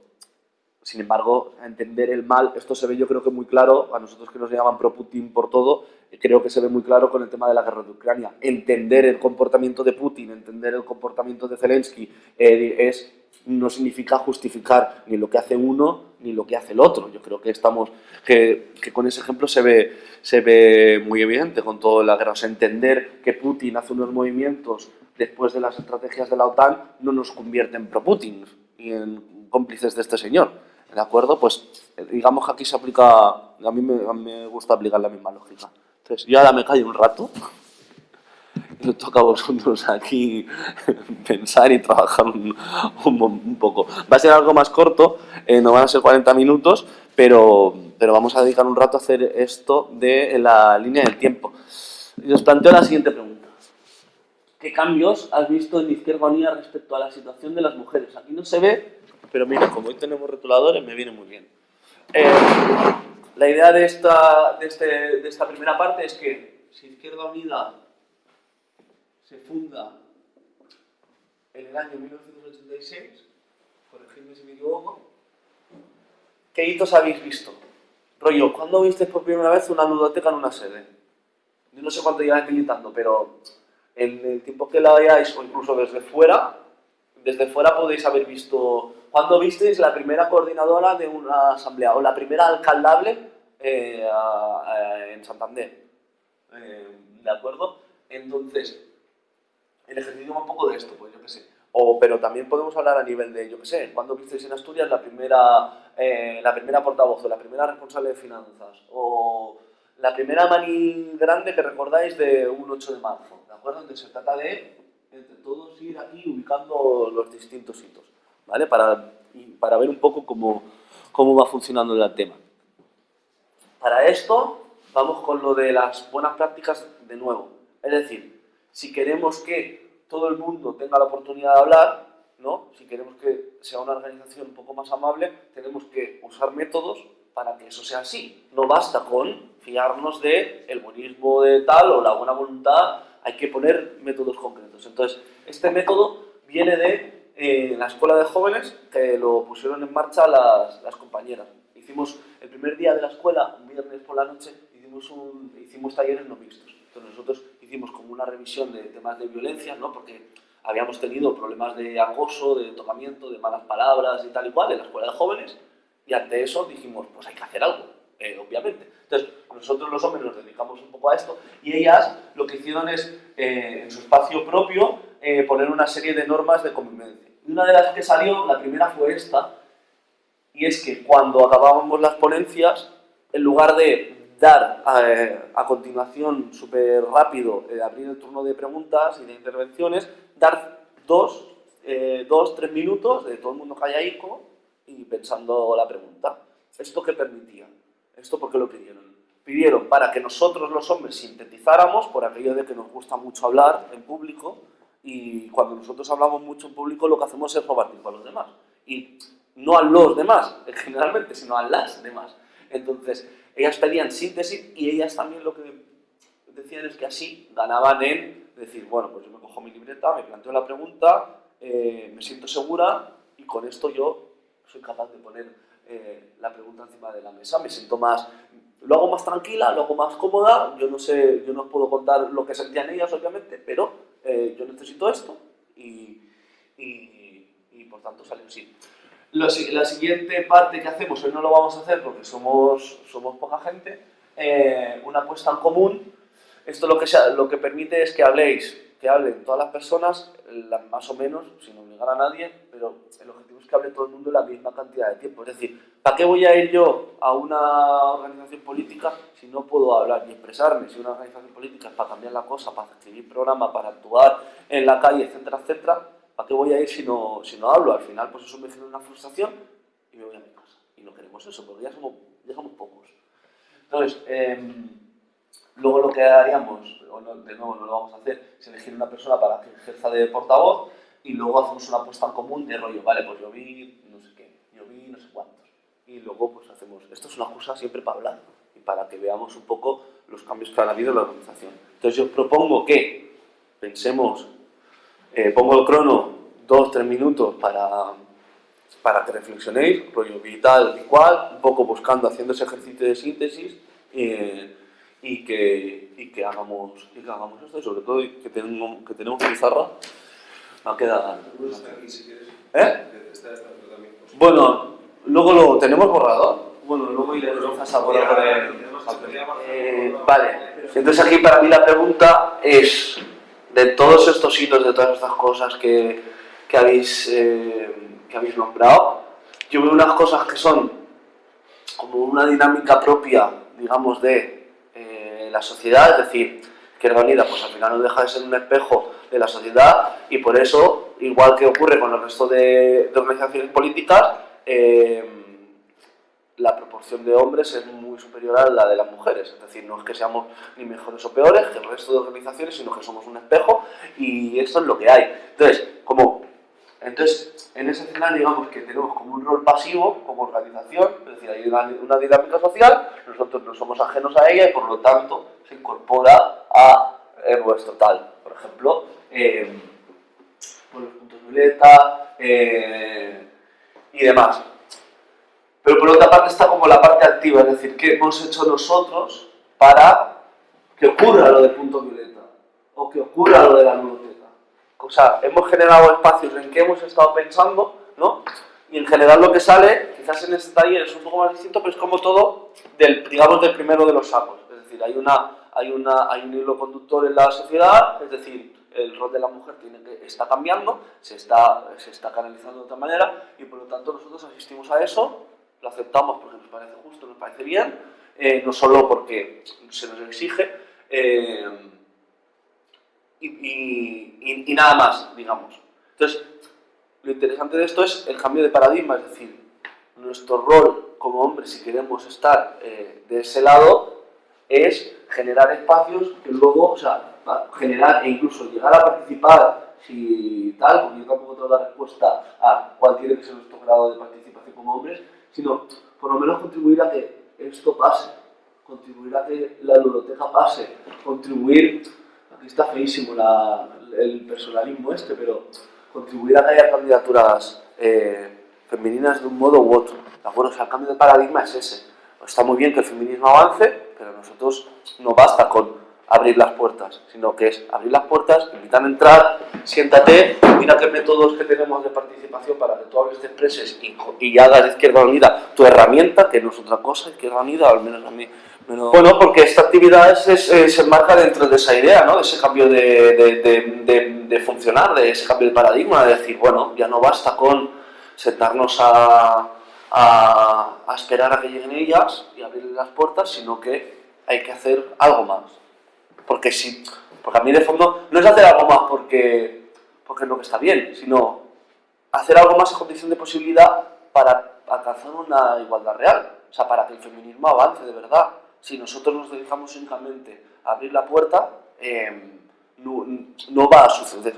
Sin embargo, a entender el mal, esto se ve yo creo que muy claro, a nosotros que nos llaman pro-Putin por todo, eh, creo que se ve muy claro con el tema de la guerra de Ucrania. Entender el comportamiento de Putin, entender el comportamiento de Zelensky, eh, es, no significa justificar ni lo que hace uno ni lo que hace el otro. Yo creo que estamos, que, con ese ejemplo se ve, se ve muy evidente con toda la guerra. O sea, entender que Putin hace unos movimientos después de las estrategias de la OTAN no nos convierte en pro-Putin en cómplices de este señor. ¿De acuerdo? Pues eh, digamos que aquí se aplica, a mí me, a mí me gusta aplicar la misma lógica. Entonces, yo ahora me callo un rato [laughs] y toca a vosotros aquí [laughs] pensar y trabajar un, un, un poco. Va a ser algo más corto, eh, no van a ser 40 minutos, pero, pero vamos a dedicar un rato a hacer esto de la línea del tiempo. Y os planteo la siguiente pregunta. ¿Qué cambios has visto en Izquierda Unida respecto a la situación de las mujeres? Aquí no se ve, pero mira, como hoy tenemos rotuladores, me viene muy bien. Eh, la idea de esta, de, este, de esta primera parte es que si Izquierda Unida se funda en el año 1986, corregidme si me equivoco, ¿qué hitos habéis visto? Rollo, ¿cuándo visteis por primera vez una ludoteca en una sede? Yo no sé cuánto lleváis militando, pero en el tiempo que la veáis, o incluso desde fuera, desde fuera podéis haber visto... ¿Cuándo visteis la primera coordinadora de una asamblea o la primera alcaldable eh, en Santander? Eh, ¿De acuerdo? Entonces, el ejercicio va un poco de esto, pues yo qué sé. O, pero también podemos hablar a nivel de, yo qué sé, ¿cuándo visteis en Asturias la primera, eh, la primera portavoz o la primera responsable de finanzas? O la primera mani grande que recordáis de un 8 de marzo, ¿de acuerdo? Entonces se trata de, entre todos, ir aquí ubicando los distintos hitos, ¿vale? Para, para ver un poco cómo, cómo va funcionando el tema. Para esto, vamos con lo de las buenas prácticas de nuevo. Es decir, si queremos que todo el mundo tenga la oportunidad de hablar, ¿no? si queremos que sea una organización un poco más amable, tenemos que usar métodos para que eso sea así. No basta con fiarnos de el buenismo de tal o la buena voluntad hay que poner métodos concretos. Entonces, este método viene de eh, la escuela de jóvenes que lo pusieron en marcha las, las compañeras. Hicimos el primer día de la escuela, un viernes por la noche, hicimos, un, hicimos talleres no mixtos. Entonces nosotros hicimos como una revisión de temas de violencia, ¿no? porque habíamos tenido problemas de acoso, de tocamiento, de malas palabras y tal y cual en la escuela de jóvenes, y ante eso dijimos, pues hay que hacer algo, eh, obviamente. Entonces, nosotros los hombres nos dedicamos un poco a esto, y ellas lo que hicieron es, eh, en su espacio propio, eh, poner una serie de normas de convivencia. Una de las que salió, la primera fue esta, y es que cuando acabábamos las ponencias, en lugar de dar a, continuación súper rápido, abrir el turno de preguntas y de intervenciones, dar dos, eh, dos, tres minutos de todo el mundo callaico y pensando la pregunta. ¿Esto qué permitía? ¿Esto por qué lo pidieron? Pidieron para que nosotros los hombres sintetizáramos, por aquello de que nos gusta mucho hablar en público, y cuando nosotros hablamos mucho en público lo que hacemos es robar tiempo a los demás. Y no a los demás, [laughs] generalmente, sino a las demás. Entonces, ellas pedían síntesis y ellas también lo que decían es que así ganaban en decir, bueno, pues yo me cojo mi libreta, me planteo la pregunta, eh, me siento segura y con esto yo soy capaz de poner eh, la pregunta encima de la mesa, me siento más, lo hago más tranquila, lo hago más cómoda, yo no sé, yo no os puedo contar lo que sentían ellas, obviamente, pero eh, yo necesito esto y, y, por tanto salió así. La, la, siguiente parte que hacemos, hoy no lo vamos a hacer porque somos, somos poca gente, una apuesta en común esto lo que, lo que permite es que habléis, que hablen todas las personas, más o menos, sin obligar a nadie, pero el objetivo es que hable todo el mundo la misma cantidad de tiempo. Es decir, ¿para qué voy a ir yo a una organización política si no puedo hablar y expresarme? Si una organización política es para cambiar la cosa, para escribir programas, para actuar en la calle, etcétera, etcétera, ¿para qué voy a ir si no, si no hablo? Al final, pues eso me genera una frustración y me voy a mi casa. Y no queremos eso, porque ya somos, ya somos pocos. Entonces, eh, Luego lo que haríamos, de nuevo no lo vamos a hacer, es elegir una persona para que ejerza de portavoz y luego hacemos una apuesta en común de rollo, vale, pues yo vi no sé qué, yo vi no sé cuántos. Y luego pues hacemos, esto es una cosa siempre para hablar y para que veamos un poco los cambios que han habido en la organización. Entonces yo propongo que pensemos, eh, pongo el crono dos, tres minutos para, para que reflexionéis, rollo vital y cual, un poco buscando, haciendo ese ejercicio de síntesis. Eh, y que, y que, hagamos, y que hagamos esto y sobre todo que tenemos, que tenemos pizarra va a quedar... ¿Eh? Bueno, luego lo tenemos borrador. Bueno, luego iremos a borrador. Eh, vale, entonces aquí para mí la pregunta es, de todos estos hitos, de todas estas cosas que, que habéis, eh, que habéis nombrado, yo veo unas cosas que son como una dinámica propia, digamos, de la sociedad, es decir, que Unida pues al final no deja de ser un espejo de la sociedad y por eso, igual que ocurre con el resto de, organizaciones políticas, eh, la proporción de hombres es muy superior a la de las mujeres. Es decir, no es que seamos ni mejores o peores que el resto de organizaciones, sino que somos un espejo y esto es lo que hay. Entonces, como entonces, en ese final digamos que tenemos como un rol pasivo, como organización, es decir, hay una, dinámica social, nosotros no somos ajenos a ella y por lo tanto se incorpora a nuestro tal. Por ejemplo, eh, los puntos violeta eh, y demás. Pero por otra parte está como la parte activa, es decir, ¿qué hemos hecho nosotros para que ocurra lo de punto violeta? O que ocurra lo de la ludoteca o sea, hemos generado espacios en que hemos estado pensando, ¿no? Y en general lo que sale, quizás en este taller es un poco más distinto, pero es como todo, del, digamos, del primero de los sacos. Es decir, hay, una, hay, una, hay un hilo conductor en la sociedad, es decir, el rol de la mujer está cambiando, se está, se está canalizando de otra manera, y por lo tanto nosotros asistimos a eso, lo aceptamos porque nos parece justo, nos parece bien, eh, no solo porque se nos exige, eh, y, nada más, digamos. Entonces, lo interesante de esto es el cambio de paradigma, es decir, nuestro rol como hombres, si queremos estar eh, de ese lado, es generar espacios que luego, o sea, generar e incluso llegar a participar, si tal, porque yo tampoco tengo la respuesta a cuál tiene que ser nuestro grado de participación como hombres, sino por lo menos contribuir a que esto pase, contribuir a que la biblioteca pase, contribuir aquí está feísimo la, el personalismo este, pero contribuir a que haya candidaturas eh, femeninas de un modo u otro. ¿De acuerdo? O sea, el cambio de paradigma es ese. Está muy bien que el feminismo avance, pero nosotros no basta con abrir las puertas, sino que es abrir las puertas, invitar a entrar, siéntate, mira qué métodos que tenemos de participación para que tú hables, te expreses y, y hagas de Izquierda Unida tu herramienta, que no es otra cosa, Izquierda Unida, al menos a mí. Bueno, porque esta actividad se enmarca dentro de esa idea, ¿no? de ese cambio de, de, de, funcionar, de ese cambio de paradigma, de decir, bueno, ya no basta con sentarnos a, a, esperar a que lleguen ellas y abrirles las puertas, sino que hay que hacer algo más. Porque, si, porque a mí de fondo no es hacer algo más porque, porque es lo que está bien, sino hacer algo más en condición de posibilidad para alcanzar una igualdad real. O sea, para que el feminismo avance de verdad. Si nosotros nos dedicamos únicamente a abrir la puerta, eh, no, no, va a suceder.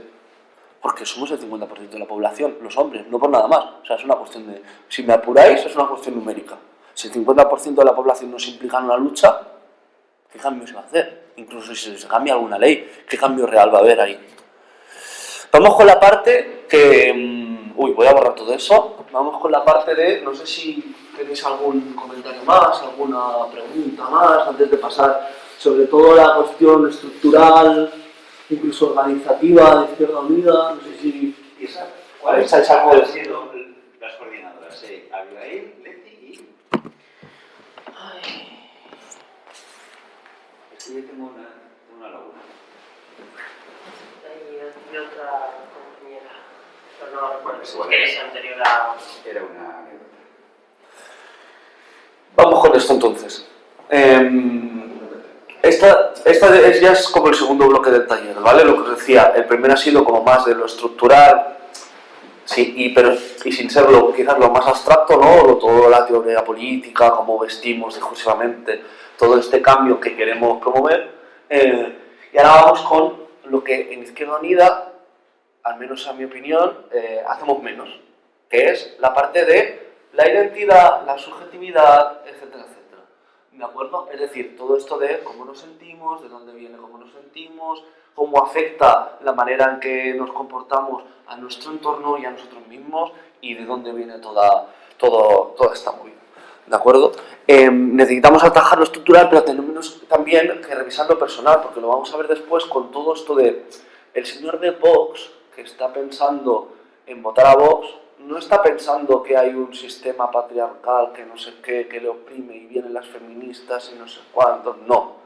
Porque somos el 50% de la población, los hombres, no por nada más. O sea, es una cuestión de... Si me apuráis, es una cuestión numérica. Si el 50% de la población no se implica en una lucha, ¿qué cambio se va a hacer? Incluso si se cambia alguna ley, ¿qué cambio real va a haber ahí? Vamos con la parte que... Mm, uy, voy a borrar todo eso. Vamos con la parte de... No sé si tenéis algún comentario más, alguna pregunta más, antes de pasar sobre todo la cuestión estructural, incluso organizativa de Izquierda Unida. No sé si... ¿Cuál es? algo de las coordinadoras? Sí, Abigail, Leti y... Ay yo tengo una, una laguna. Y, otra compañera, pero no recuerdo es que es anterior a... Era una. Vamos con esto entonces. Eh, esta, esta es, ya es como el segundo bloque del taller, ¿vale? Lo que os decía, el primero ha sido como más de lo estructural, sí, y, pero, y sin serlo quizás lo más abstracto, ¿no? Toda la teoría política, cómo vestimos discursivamente, todo este cambio que queremos promover. Eh, y ahora vamos con lo que en Izquierda Unida, al menos a mi opinión, eh, hacemos menos, que es la parte de la identidad, la subjetividad, etcétera, etcétera. ¿De acuerdo? Es decir, todo esto de cómo nos sentimos, de dónde viene cómo nos sentimos, cómo afecta la manera en que nos comportamos a nuestro entorno y a nosotros mismos y de dónde viene toda, todo, toda esta movida. ¿De acuerdo? Eh, necesitamos atajar lo estructural, pero tenemos también que revisar lo personal, porque lo vamos a ver después con todo esto de el señor de Vox, que está pensando en votar a Vox, no está pensando que hay un sistema patriarcal que no sé qué, que le oprime y vienen las feministas y no sé cuántos, no.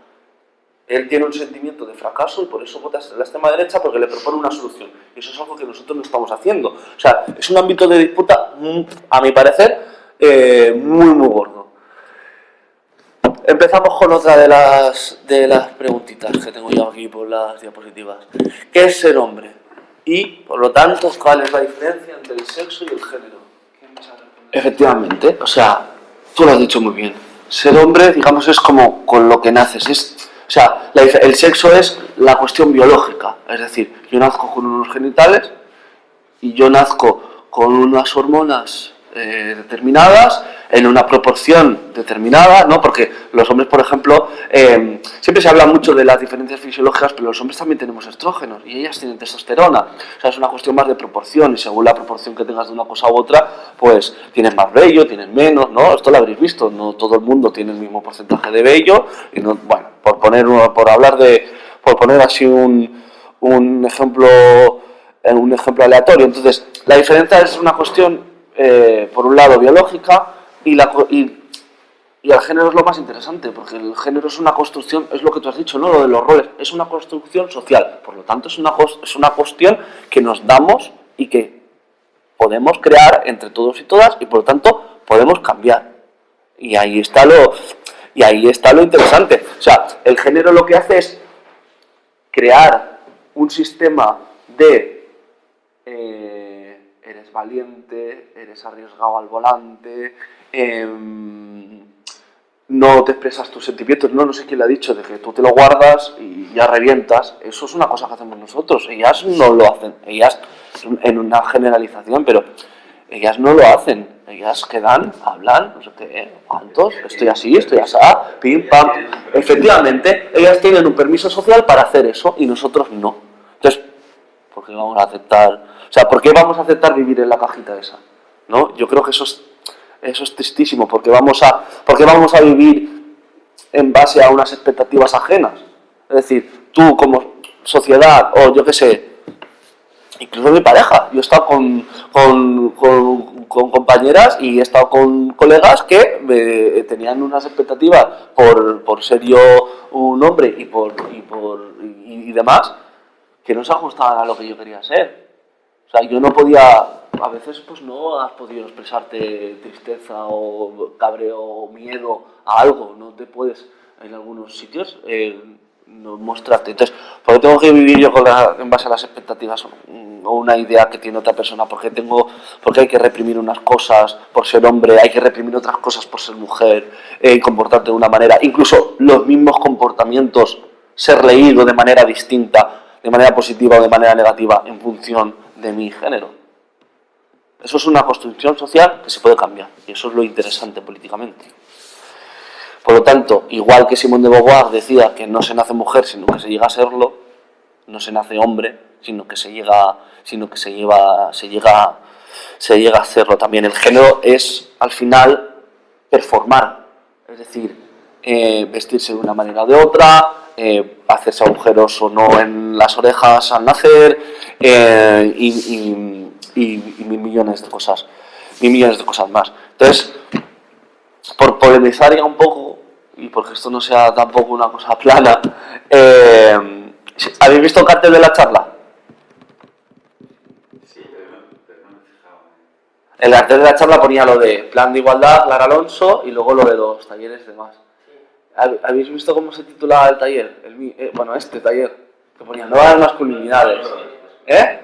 Él tiene un sentimiento de fracaso y por eso vota a la extrema derecha porque le propone una solución. Y eso es algo que nosotros no estamos haciendo. O sea, es un ámbito de disputa, mm, a mi parecer, eh, muy, muy gordo. Empezamos con otra de las, de las preguntitas que tengo yo aquí por las diapositivas. ¿Qué es ser hombre? Y, por lo tanto, ¿cuál es la diferencia entre el sexo y el género? Efectivamente, o sea, tú lo has dicho muy bien. Ser hombre, digamos, es como con lo que naces. Es, o sea, el sexo es la cuestión biológica. Es decir, yo nazco con unos genitales y yo nazco con unas hormonas eh, determinadas, en una proporción determinada, ¿no? porque los hombres, por ejemplo, eh, siempre se habla mucho de las diferencias fisiológicas, pero los hombres también tenemos estrógenos y ellas tienen testosterona. O sea, es una cuestión más de proporción y según la proporción que tengas de una cosa u otra, pues tienes más vello, tienes menos, ¿no? Esto lo habréis visto, no todo el mundo tiene el mismo porcentaje de vello y no, bueno, por poner por hablar de, por poner así un, un ejemplo un ejemplo aleatorio. Entonces, la diferencia es una cuestión eh, por un lado, biológica, y, la, y, y, el género es lo más interesante, porque el género es una construcción, es lo que tú has dicho, ¿no? lo de los roles, es una construcción social, por lo tanto es una, es una cuestión que nos damos y que podemos crear entre todos y todas, y por lo tanto podemos cambiar. Y ahí está lo, y ahí está lo interesante. O sea, el género lo que hace es crear un sistema de... Eh, valiente, eres arriesgado al volante, em, no te expresas tus sentimientos, no, no sé quién le ha dicho, de que tú te lo guardas y ya revientas, eso es una cosa que hacemos nosotros, ellas no lo hacen, ellas, en una generalización, pero ellas no lo hacen, Ellas quedan, hablan, no sé qué, cuántos, estoy así, estoy así, pim, pam. Efectivamente, ellas tienen un permiso social para hacer eso y nosotros no. Entonces, ¿por qué vamos a aceptar? O sea, ¿por qué vamos a aceptar vivir en la cajita esa? ¿No? Yo creo que eso es, eso es tristísimo, porque vamos, a, porque vamos a vivir en base a unas expectativas ajenas. Es decir, tú como sociedad, o yo qué sé, incluso mi pareja, yo he estado con, con, con, compañeras y he estado con colegas que eh, tenían unas expectativas por, por, ser yo un hombre y, por, y, por, y demás, que no se ajustaban a lo que yo quería ser. O sea, yo no podía, a veces pues no has podido expresarte tristeza o cabreo o miedo a algo, no te puedes en algunos sitios eh, no mostrarte. Entonces, ¿por qué tengo que vivir yo con la, en base a las expectativas o una idea que tiene otra persona? ¿Por qué, tengo, porque hay que reprimir unas cosas por ser hombre, hay que reprimir otras cosas por ser mujer, eh, comportarte de una manera, incluso los mismos comportamientos, ser leído de manera distinta, de manera positiva o de manera negativa en función de mi género. Eso es una construcción social que se puede cambiar y eso es lo interesante políticamente. Por lo tanto, igual que Simón de Beauvoir decía que no se nace mujer, sino que se llega a serlo, no se nace hombre, sino que se llega, sino que se lleva, se llega, se llega a hacerlo también. El género es, al final, performar, es decir, eh, vestirse de una manera o de otra, eh, hacerse agujeros o no en las orejas al nacer, eh, y, y, y, y mil millones de cosas, mil millones de cosas más. Entonces, por polemizar ya un poco, y porque esto no sea tampoco una cosa plana, eh, ¿habéis visto el cartel de la charla? El cartel de la charla ponía lo de plan de igualdad, Clara Alonso, y luego lo de los talleres de más. ¿Habéis visto cómo se titulaba el taller? El, eh, bueno, este taller, que ponía nuevas masculinidades. ¿Eh?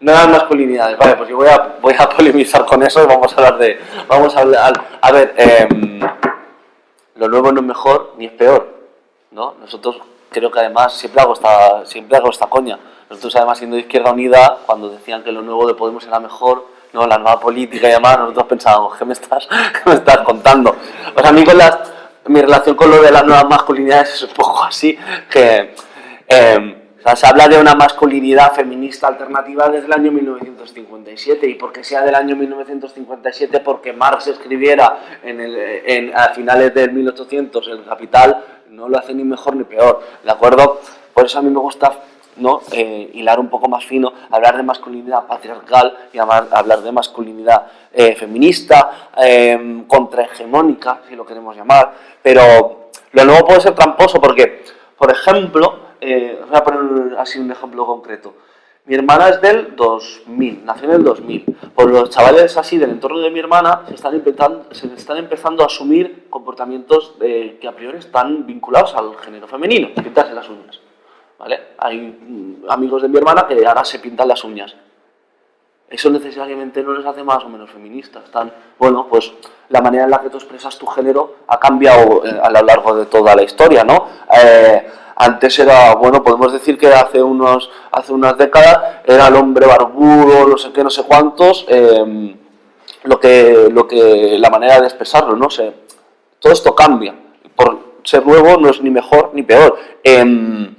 Nuevas masculinidades. Vale, pues yo voy a, voy a polemizar con eso y vamos a hablar de... Vamos a hablar... A ver, em, lo nuevo no es mejor ni es peor, ¿no? Nosotros creo que además siempre hago esta, siempre hago esta coña. Nosotros además siendo de Izquierda Unida, cuando decían que lo nuevo de Podemos era mejor, no, la nueva política y demás, nosotros pensábamos, ¿qué me estás, [laughs] qué me estás contando? O sea, a mí con las, mi relación con lo de las nuevas masculinidades es un poco así, que sea, se habla de una masculinidad feminista alternativa desde el año 1957 y porque sea del año 1957 porque Marx escribiera en el, en, a finales del 1800 el Capital no lo hace ni mejor ni peor, ¿de acuerdo? Por eso a mí me gusta ¿no? Eh, hilar un poco más fino, hablar de masculinidad patriarcal y hablar, de masculinidad eh, feminista, eh, contrahegemónica, si lo queremos llamar, pero lo nuevo puede ser tramposo porque, por ejemplo, eh, voy a poner así un ejemplo concreto. Mi hermana es del 2000, nació en el 2000. Pues los chavales así del entorno de mi hermana se están empezando, se están empezando a asumir comportamientos que a priori están vinculados al género femenino, pintarse las uñas. ¿Vale? Hay mm, amigos de mi hermana que ahora se pintan las uñas. Eso necesariamente no les hace más o menos feministas. Están, bueno, pues la manera en la que tú expresas tu género ha cambiado eh, a lo largo de toda la historia, ¿no? Eh, antes era, bueno, podemos decir que hace, unos, hace unas décadas era el hombre barbudo, no sé qué, no sé cuántos, eh, lo que, lo que, la manera de expresarlo, ¿no? sé todo esto cambia. Por ser nuevo no es ni mejor ni peor. Eh,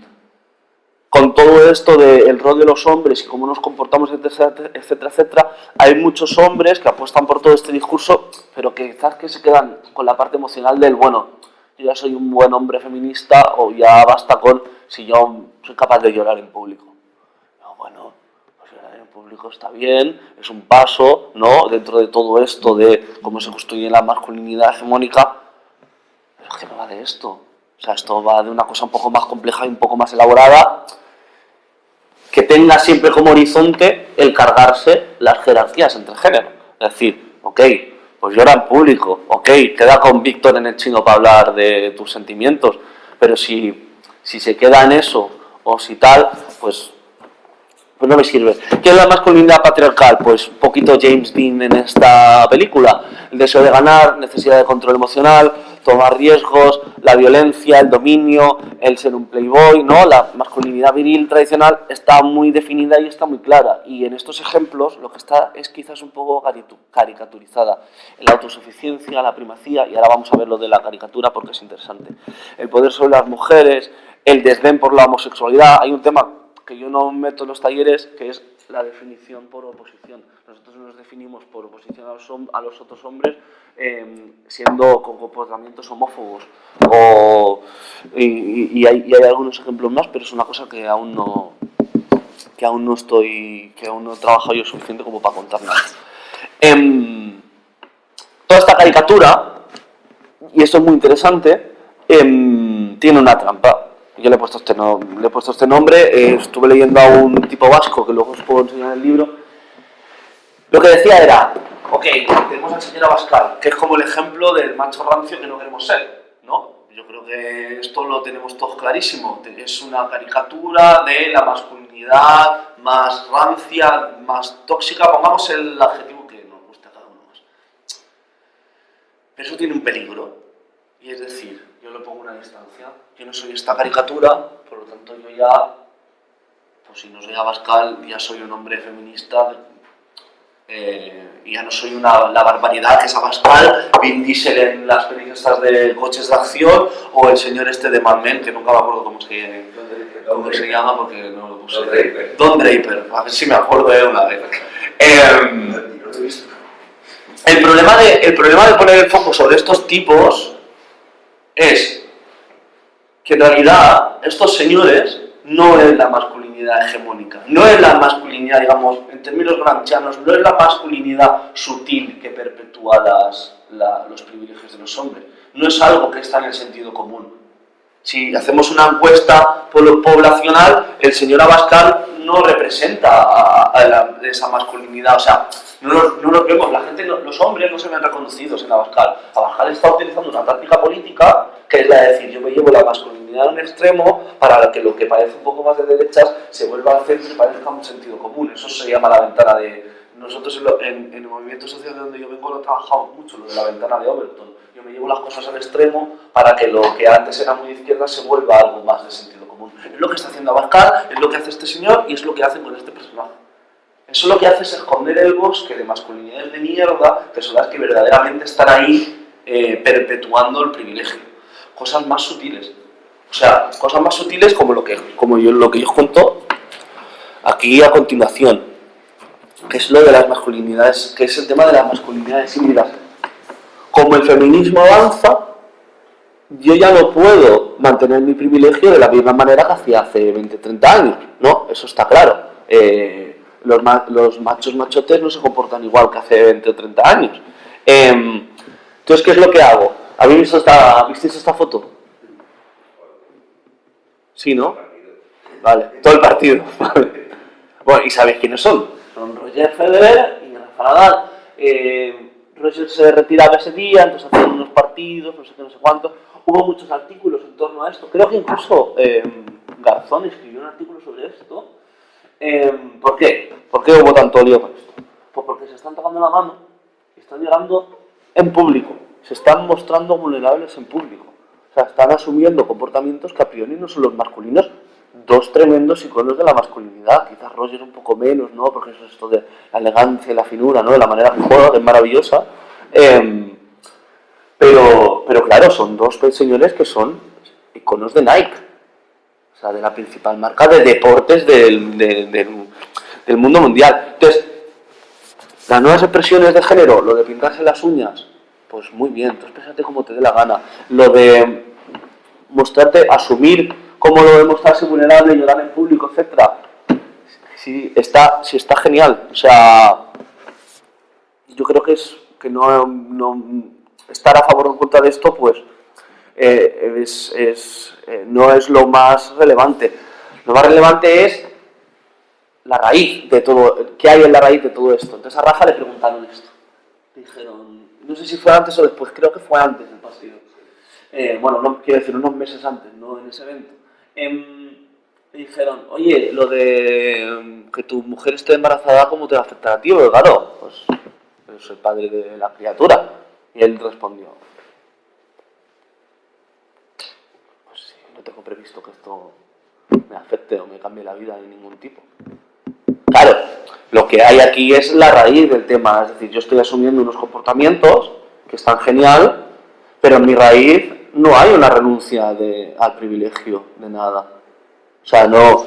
con todo esto del rol de los hombres y cómo nos comportamos, etcétera, etcétera, etcétera, hay muchos hombres que apuestan por todo este discurso, pero que quizás que se quedan con la parte emocional del, bueno, yo ya soy un buen hombre feminista o ya basta con si yo soy capaz de llorar en público. No, bueno, pues llorar en público está bien, es un paso, ¿no? Dentro de todo esto de cómo se construye la masculinidad hegemónica, pero que no va de esto. O sea, esto va de una cosa un poco más compleja y un poco más elaborada, que tenga siempre como horizonte el cargarse las jerarquías entre géneros. Es decir, ok, pues llora en público, ok, queda con Víctor en el chino para hablar de tus sentimientos, pero si, si se queda en eso o si tal, pues, pues no me sirve. ¿Qué es la masculinidad patriarcal? Pues un poquito James Dean en esta película, el deseo de ganar, necesidad de control emocional, tomar riesgos, la violencia, el dominio, el ser un playboy, ¿no? La masculinidad viril tradicional está muy definida y está muy clara. Y en estos ejemplos lo que está es quizás un poco caricaturizada. La autosuficiencia, la primacía, y ahora vamos a ver lo de la caricatura porque es interesante. El poder sobre las mujeres, el desdén por la homosexualidad. Hay un tema que yo no meto en los talleres, que es la definición por oposición. Nosotros nos definimos por oposición a los, otros hombres eh, siendo con comportamientos homófobos. O, y, hay, algunos ejemplos más, pero es una cosa que aún no que aún no estoy, que aún no he trabajado yo suficiente como para contar nada. Eh, toda esta caricatura, y esto es muy interesante, eh, tiene una trampa yo le he puesto este, no, le he puesto este nombre, eh, estuve leyendo a un tipo vasco que luego os puedo enseñar en el libro. Lo que decía era, ok, tenemos al señor Abascal, que es como el ejemplo del macho rancio que no queremos ser, ¿no? Yo creo que esto lo tenemos todos clarísimo, es una caricatura de la masculinidad más rancia, más tóxica, pongamos el adjetivo que nos gusta a cada uno más. Pero eso tiene un peligro, y es decir, yo le pongo una distancia. Yo no soy esta caricatura, por lo tanto yo ya, pues si no soy Abascal, ya soy un hombre feminista, eh, ya no soy una, la barbaridad que es Abascal, Vin Diesel en las películas de coches de acción, o el señor este de Mad Men, que nunca me acuerdo cómo, es que, cómo se llama porque no lo puse. Don Draper. Don Draper, a ver si me acuerdo de una vez. Eh, el, problema de, el problema de poner el foco sobre estos tipos es que en realidad estos señores no es la masculinidad hegemónica, no es la masculinidad, digamos, en términos granchianos, no es la masculinidad sutil que perpetúa las, la, los privilegios de los hombres, no es algo que está en el sentido común. Si hacemos una encuesta poblacional, el señor Abascal no representa a, esa masculinidad, o sea, no los, no los vemos, la gente, los hombres no se ven reconocidos en Abascal. Abascal está utilizando una táctica política que es la de decir, yo me llevo la masculinidad a un extremo para que lo que parece un poco más de derechas se vuelva a hacer y parezca un sentido común. Eso se llama la ventana de... Nosotros en, el movimiento social de donde yo vengo lo trabajamos mucho, lo de la ventana de Overton. Yo me llevo las cosas al extremo para que lo que antes era muy izquierda se vuelva algo más de sentido común. Es lo que está haciendo Abascal, es lo que hace este señor y es lo que hace con este personaje. Eso lo que hace es esconder el bosque de masculinidades de mierda, que son que verdaderamente están ahí eh, perpetuando el privilegio. Cosas más sutiles. O sea, cosas más sutiles como lo que, como yo, lo que yo os cuento aquí a continuación, que es lo de las masculinidades, que es el tema de las masculinidades híbridas. Como el feminismo avanza, yo ya no puedo mantener mi privilegio de la misma manera que hacía hace 20, 30 años, ¿no? Eso está claro. Eh, los, ma los, machos machotes no se comportan igual que hace 20 o 30 años. Eh, entonces, ¿qué es lo que hago? ¿Habéis visto esta, ¿Visteis esta foto? Sí, ¿no? Vale, todo el partido. [laughs] bueno, ¿y sabéis quiénes son? Son Roger Federer y Rafa Nadal. Eh, Roger se retiraba ese día, entonces hacían unos partidos, no sé qué, no sé cuánto. Hubo muchos artículos en torno a esto. Creo que incluso eh, Garzón escribió un artículo sobre esto eh, ¿Por qué? ¿Por qué hubo tanto lío con esto? Pues porque se están tocando la mano están llegando en público. Se están mostrando vulnerables en público. O sea, están asumiendo comportamientos que a priori no son los masculinos. Dos tremendos iconos de la masculinidad. Quizás Roger un poco menos, ¿no? Porque eso es esto de la elegancia y la finura, ¿no? De la manera que juega, que es maravillosa. Eh, pero son dos señores que son iconos de Nike o sea, de la principal marca de deportes del, de, de, del mundo mundial. Entonces, las nuevas expresiones de género, lo de pintarse las uñas, pues muy bien, tú expresate como te dé la gana. Lo de mostrarte, asumir cómo lo de mostrarse vulnerable, llorar en público, etcétera, sí está, sí está genial. O sea, yo creo que es que no estar a favor o en contra de esto, pues eh, es, eh, no es lo más relevante. Lo más relevante es la raíz de todo, qué hay en la raíz de todo esto. Entonces a Rafa le preguntaron esto. Dijeron, no sé si fue antes o después, creo que fue antes del partido. Eh, bueno, no, quiero decir, unos meses antes, no en ese evento. Eh, le dijeron, oye, lo de em, que tu mujer esté embarazada, ¿cómo te va a afectar a ti? Porque claro, pues soy padre de la criatura. Y él respondió, pues sí, no tengo previsto que esto me afecte o me cambie la vida de ningún tipo. Claro, lo que hay aquí es la raíz del tema, es decir, yo estoy asumiendo unos comportamientos que están genial, pero en mi raíz no hay una renuncia al privilegio de nada. O sea, no,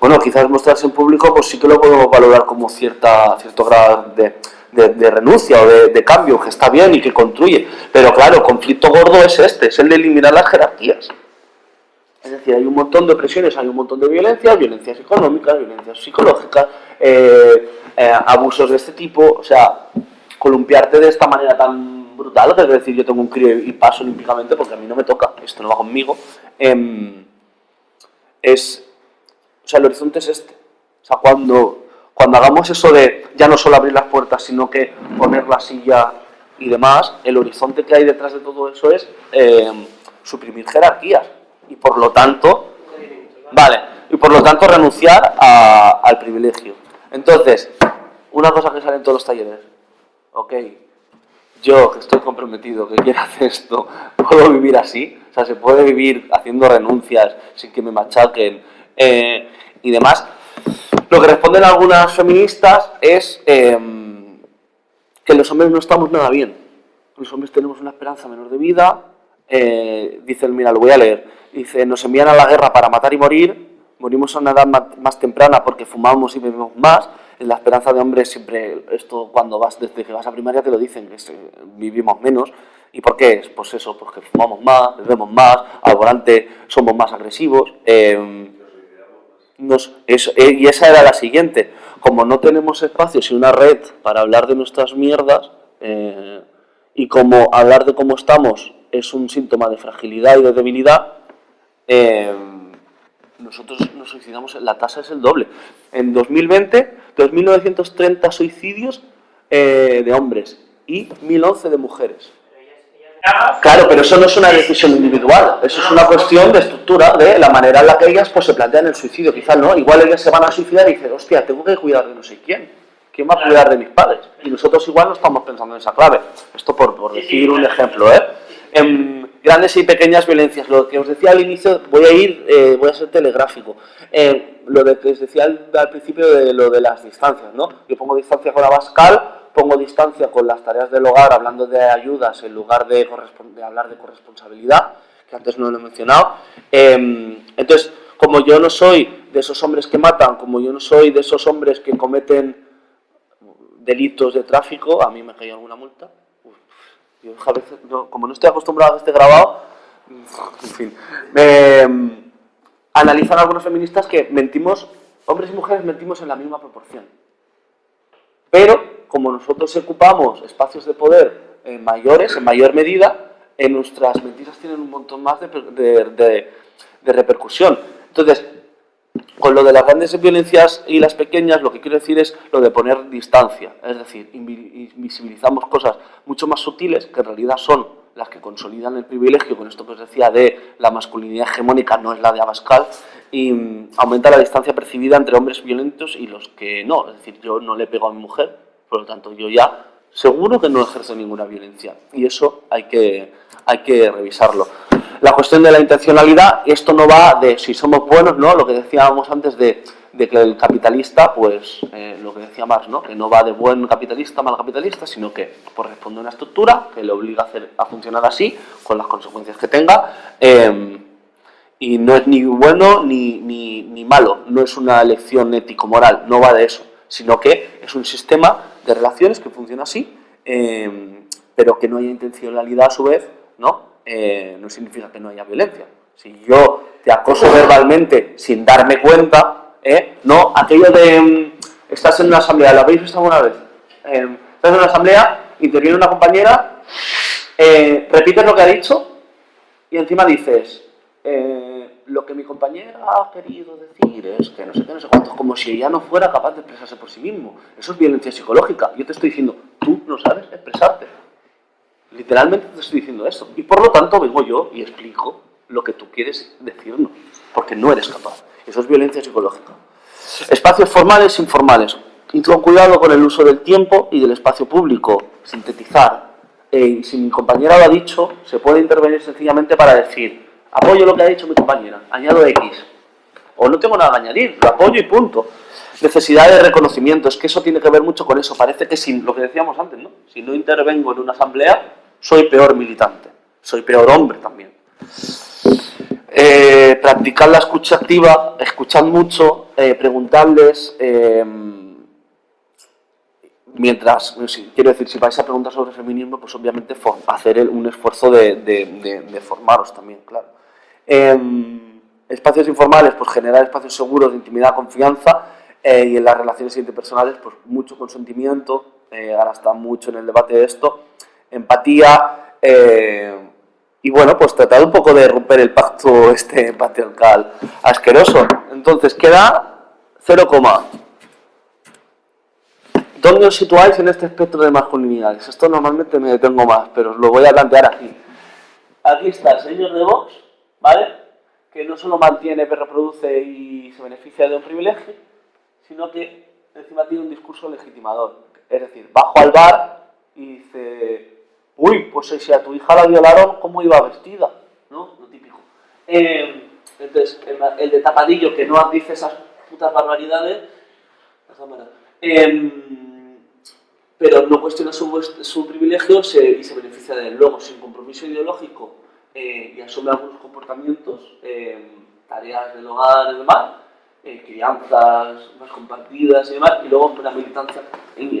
bueno, quizás mostrarse en público, pues sí que lo podemos valorar como cierta, cierto grado de, de, renuncia o de, cambio, que está bien y que construye. Pero claro, conflicto gordo es este, es el de eliminar las jerarquías. Es decir, hay un montón de opresiones, hay un montón de violencias, violencias económicas, violencias psicológicas, eh, eh, abusos de este tipo, o sea, columpiarte de esta manera tan brutal, es decir, yo tengo un crío y paso olímpicamente porque a mí no me toca, esto no va conmigo, eh, es, o sea, el horizonte es este. O sea, cuando, cuando hagamos eso de ya no solo abrir las puertas, sino que poner la silla y demás, el horizonte que hay detrás de todo eso es eh, suprimir jerarquías y por lo tanto, vale, y por lo tanto renunciar a, al privilegio. Entonces, una cosa que sale en todos los talleres, ok, yo que estoy comprometido, que quiero hacer esto, [laughs] puedo vivir así, o sea, se puede vivir haciendo renuncias sin que me machaquen eh, y demás. Lo que responden algunas feministas es eh, que los hombres no estamos nada bien. Los hombres tenemos una esperanza menor de vida. Eh, dicen, mira, lo voy a leer. Dice, nos envían a la guerra para matar y morir. Morimos a una edad más, temprana porque fumamos y bebemos más. En la esperanza de hombres siempre, esto cuando vas, desde que vas a primaria te lo dicen, que vivimos menos. ¿Y por qué? Pues eso, porque fumamos más, bebemos más, al volante somos más agresivos. Eh, nos, eh, y esa era la siguiente. Como no tenemos espacios y una red para hablar de nuestras mierdas, eh, y como hablar de cómo estamos es un síntoma de fragilidad y de debilidad, eh, nosotros nos suicidamos, la tasa es el doble. En 2020, 2.930 suicidios eh, de hombres y 1.011 de mujeres. Claro, pero eso no es una decisión individual, eso es una cuestión de estructura, de la manera en la que ellas pues, se plantean el suicidio, quizás no, igual ellas se van a suicidar y dicen, hostia, tengo que cuidar de no sé quién, ¿quién va a cuidar de mis padres? Y nosotros igual no estamos pensando en esa clave, esto por, por decir un ejemplo, ¿eh? En grandes y pequeñas violencias, lo que os decía al inicio, voy a ir, eh, voy a ser telegráfico, eh, lo de que os decía al, al, principio de lo de las distancias, ¿no? Yo pongo distancia con la Bascal, pongo distancia con las tareas del hogar hablando de ayudas en lugar de, hablar de corresponsabilidad, que antes no lo he mencionado. Eh, entonces, como yo no soy de esos hombres que matan, como yo no soy de esos hombres que cometen delitos de tráfico, a mí me cae alguna multa. Uf, yo a veces, no, como no estoy acostumbrado a este grabado, [laughs] en fin, me, analizan algunos feministas que mentimos, hombres y mujeres mentimos en la misma proporción. Pero como nosotros ocupamos espacios de poder eh, mayores, en mayor medida, nuestras mentiras tienen un montón más de, de, de, de, repercusión. Entonces, con lo de las grandes violencias y las pequeñas, lo que quiero decir es lo de poner distancia. Es decir, invisibilizamos cosas mucho más sutiles, que en realidad son las que consolidan el privilegio, con esto que os decía de la masculinidad hegemónica, no es la de Abascal, y um, aumenta la distancia percibida entre hombres violentos y los que no. Es decir, yo no le pego a mi mujer, por lo tanto, yo ya seguro que no ejerzo ninguna violencia. Y eso hay que, hay que revisarlo. La cuestión de la intencionalidad, esto no va de si somos buenos, ¿no? Lo que decíamos antes de, de que el capitalista, pues, eh, lo que decía Marx, ¿no? Que no va de buen capitalista, mal capitalista, sino que pues, responde a una estructura que le obliga a, hacer, a funcionar así, con las consecuencias que tenga, eh, y no es ni bueno ni, ni, ni malo, no es una elección ético-moral, no va de eso, sino que es un sistema de relaciones que funciona así, eh, pero que no haya intencionalidad a su vez, ¿no? Eh, no significa que no haya violencia. Si yo te acoso verbalmente sin darme cuenta, ¿eh? no, aquello de um, estás en una asamblea, ¿lo habéis visto alguna vez? Eh, estás en una asamblea, interviene una compañera, repites lo que ha dicho y encima dices, lo que mi compañera ha querido decir es que no sé qué, no sé cuántos, como si ella no fuera capaz de expresarse por sí mismo. Eso es violencia psicológica. Yo te estoy diciendo, tú no sabes expresarte. Literalmente te estoy diciendo eso. Y por lo tanto vengo yo y explico lo que tú quieres decirnos, porque no eres capaz. Eso es violencia psicológica. Espacios formales e informales. Con cuidado con el uso del tiempo y del espacio público. Sintetizar. Eh, si mi compañera lo ha dicho, se puede intervenir sencillamente para decir Apoyo lo que ha dicho mi compañera, añado X. O no tengo nada que añadir, lo apoyo y punto. Necesidad de reconocimiento, es que eso tiene que ver mucho con eso. Parece que sin lo que decíamos antes, ¿no? Si no intervengo en una asamblea, soy peor militante, soy peor hombre también. Eh, practicar la escucha activa, escuchar mucho, eh, preguntarles, eh, mientras, quiero decir, si vais a preguntar sobre feminismo, pues obviamente hacer un esfuerzo de formaros también, claro. Em, espacios informales, pues generar espacios seguros de intimidad, confianza, eh, y en las relaciones interpersonales, pues mucho consentimiento, eh, ahora está mucho en el debate de esto, empatía, eh, y bueno, pues tratar un poco de romper el pacto [laughs] este patriarcal asqueroso. Entonces, queda 0, ¿Dónde os situáis en este espectro de masculinidades? Esto normalmente me detengo más, pero os lo voy a plantear aquí. Aquí está el señor de Vox, ¿vale? Que no solo mantiene, reproduce y se beneficia de un privilegio, sino que encima tiene un discurso legitimador. Es decir, bajo al bar y dice, uy, pues si a tu hija la violaron, ¿cómo iba vestida? ¿No? Lo típico. Eh, entonces, el, el de tapadillo que no dice esas putas barbaridades, em, pero no cuestiona su, su privilegio se- y se beneficia de él. Luego, sin compromiso ideológico eh, y asume algunos comportamientos, em, tareas del hogar y demás, eh, crianzas más compartidas y demás, y luego una militancia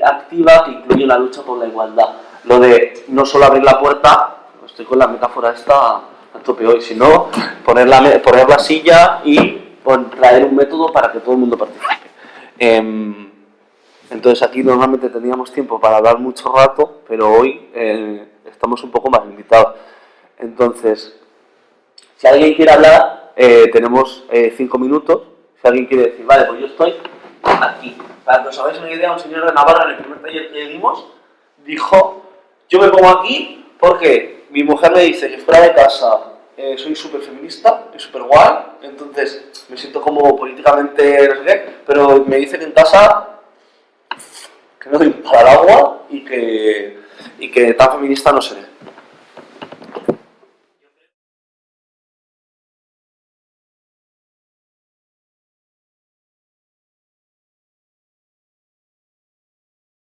activa que incluye la lucha por la igualdad. Lo de no solo abrir la puerta, estoy con la metáfora esta a tope hoy, sino poner la, poner la silla y traer un método para que todo el mundo participe. Em, entonces aquí normalmente teníamos tiempo para hablar mucho rato, pero hoy eh, estamos un poco más limitados. Entonces, si alguien quiere hablar, eh, tenemos eh, cinco minutos. Si alguien quiere decir, vale, pues yo estoy aquí. Para que os hagáis una idea, un señor de Navarra en el primer taller que dimos dijo, yo me pongo aquí porque mi mujer me dice que fuera de casa eh, soy súper feminista y súper guay, entonces me siento como políticamente no sé qué, pero me dice que en casa que no doy para el agua y que, y que tan feminista no seré.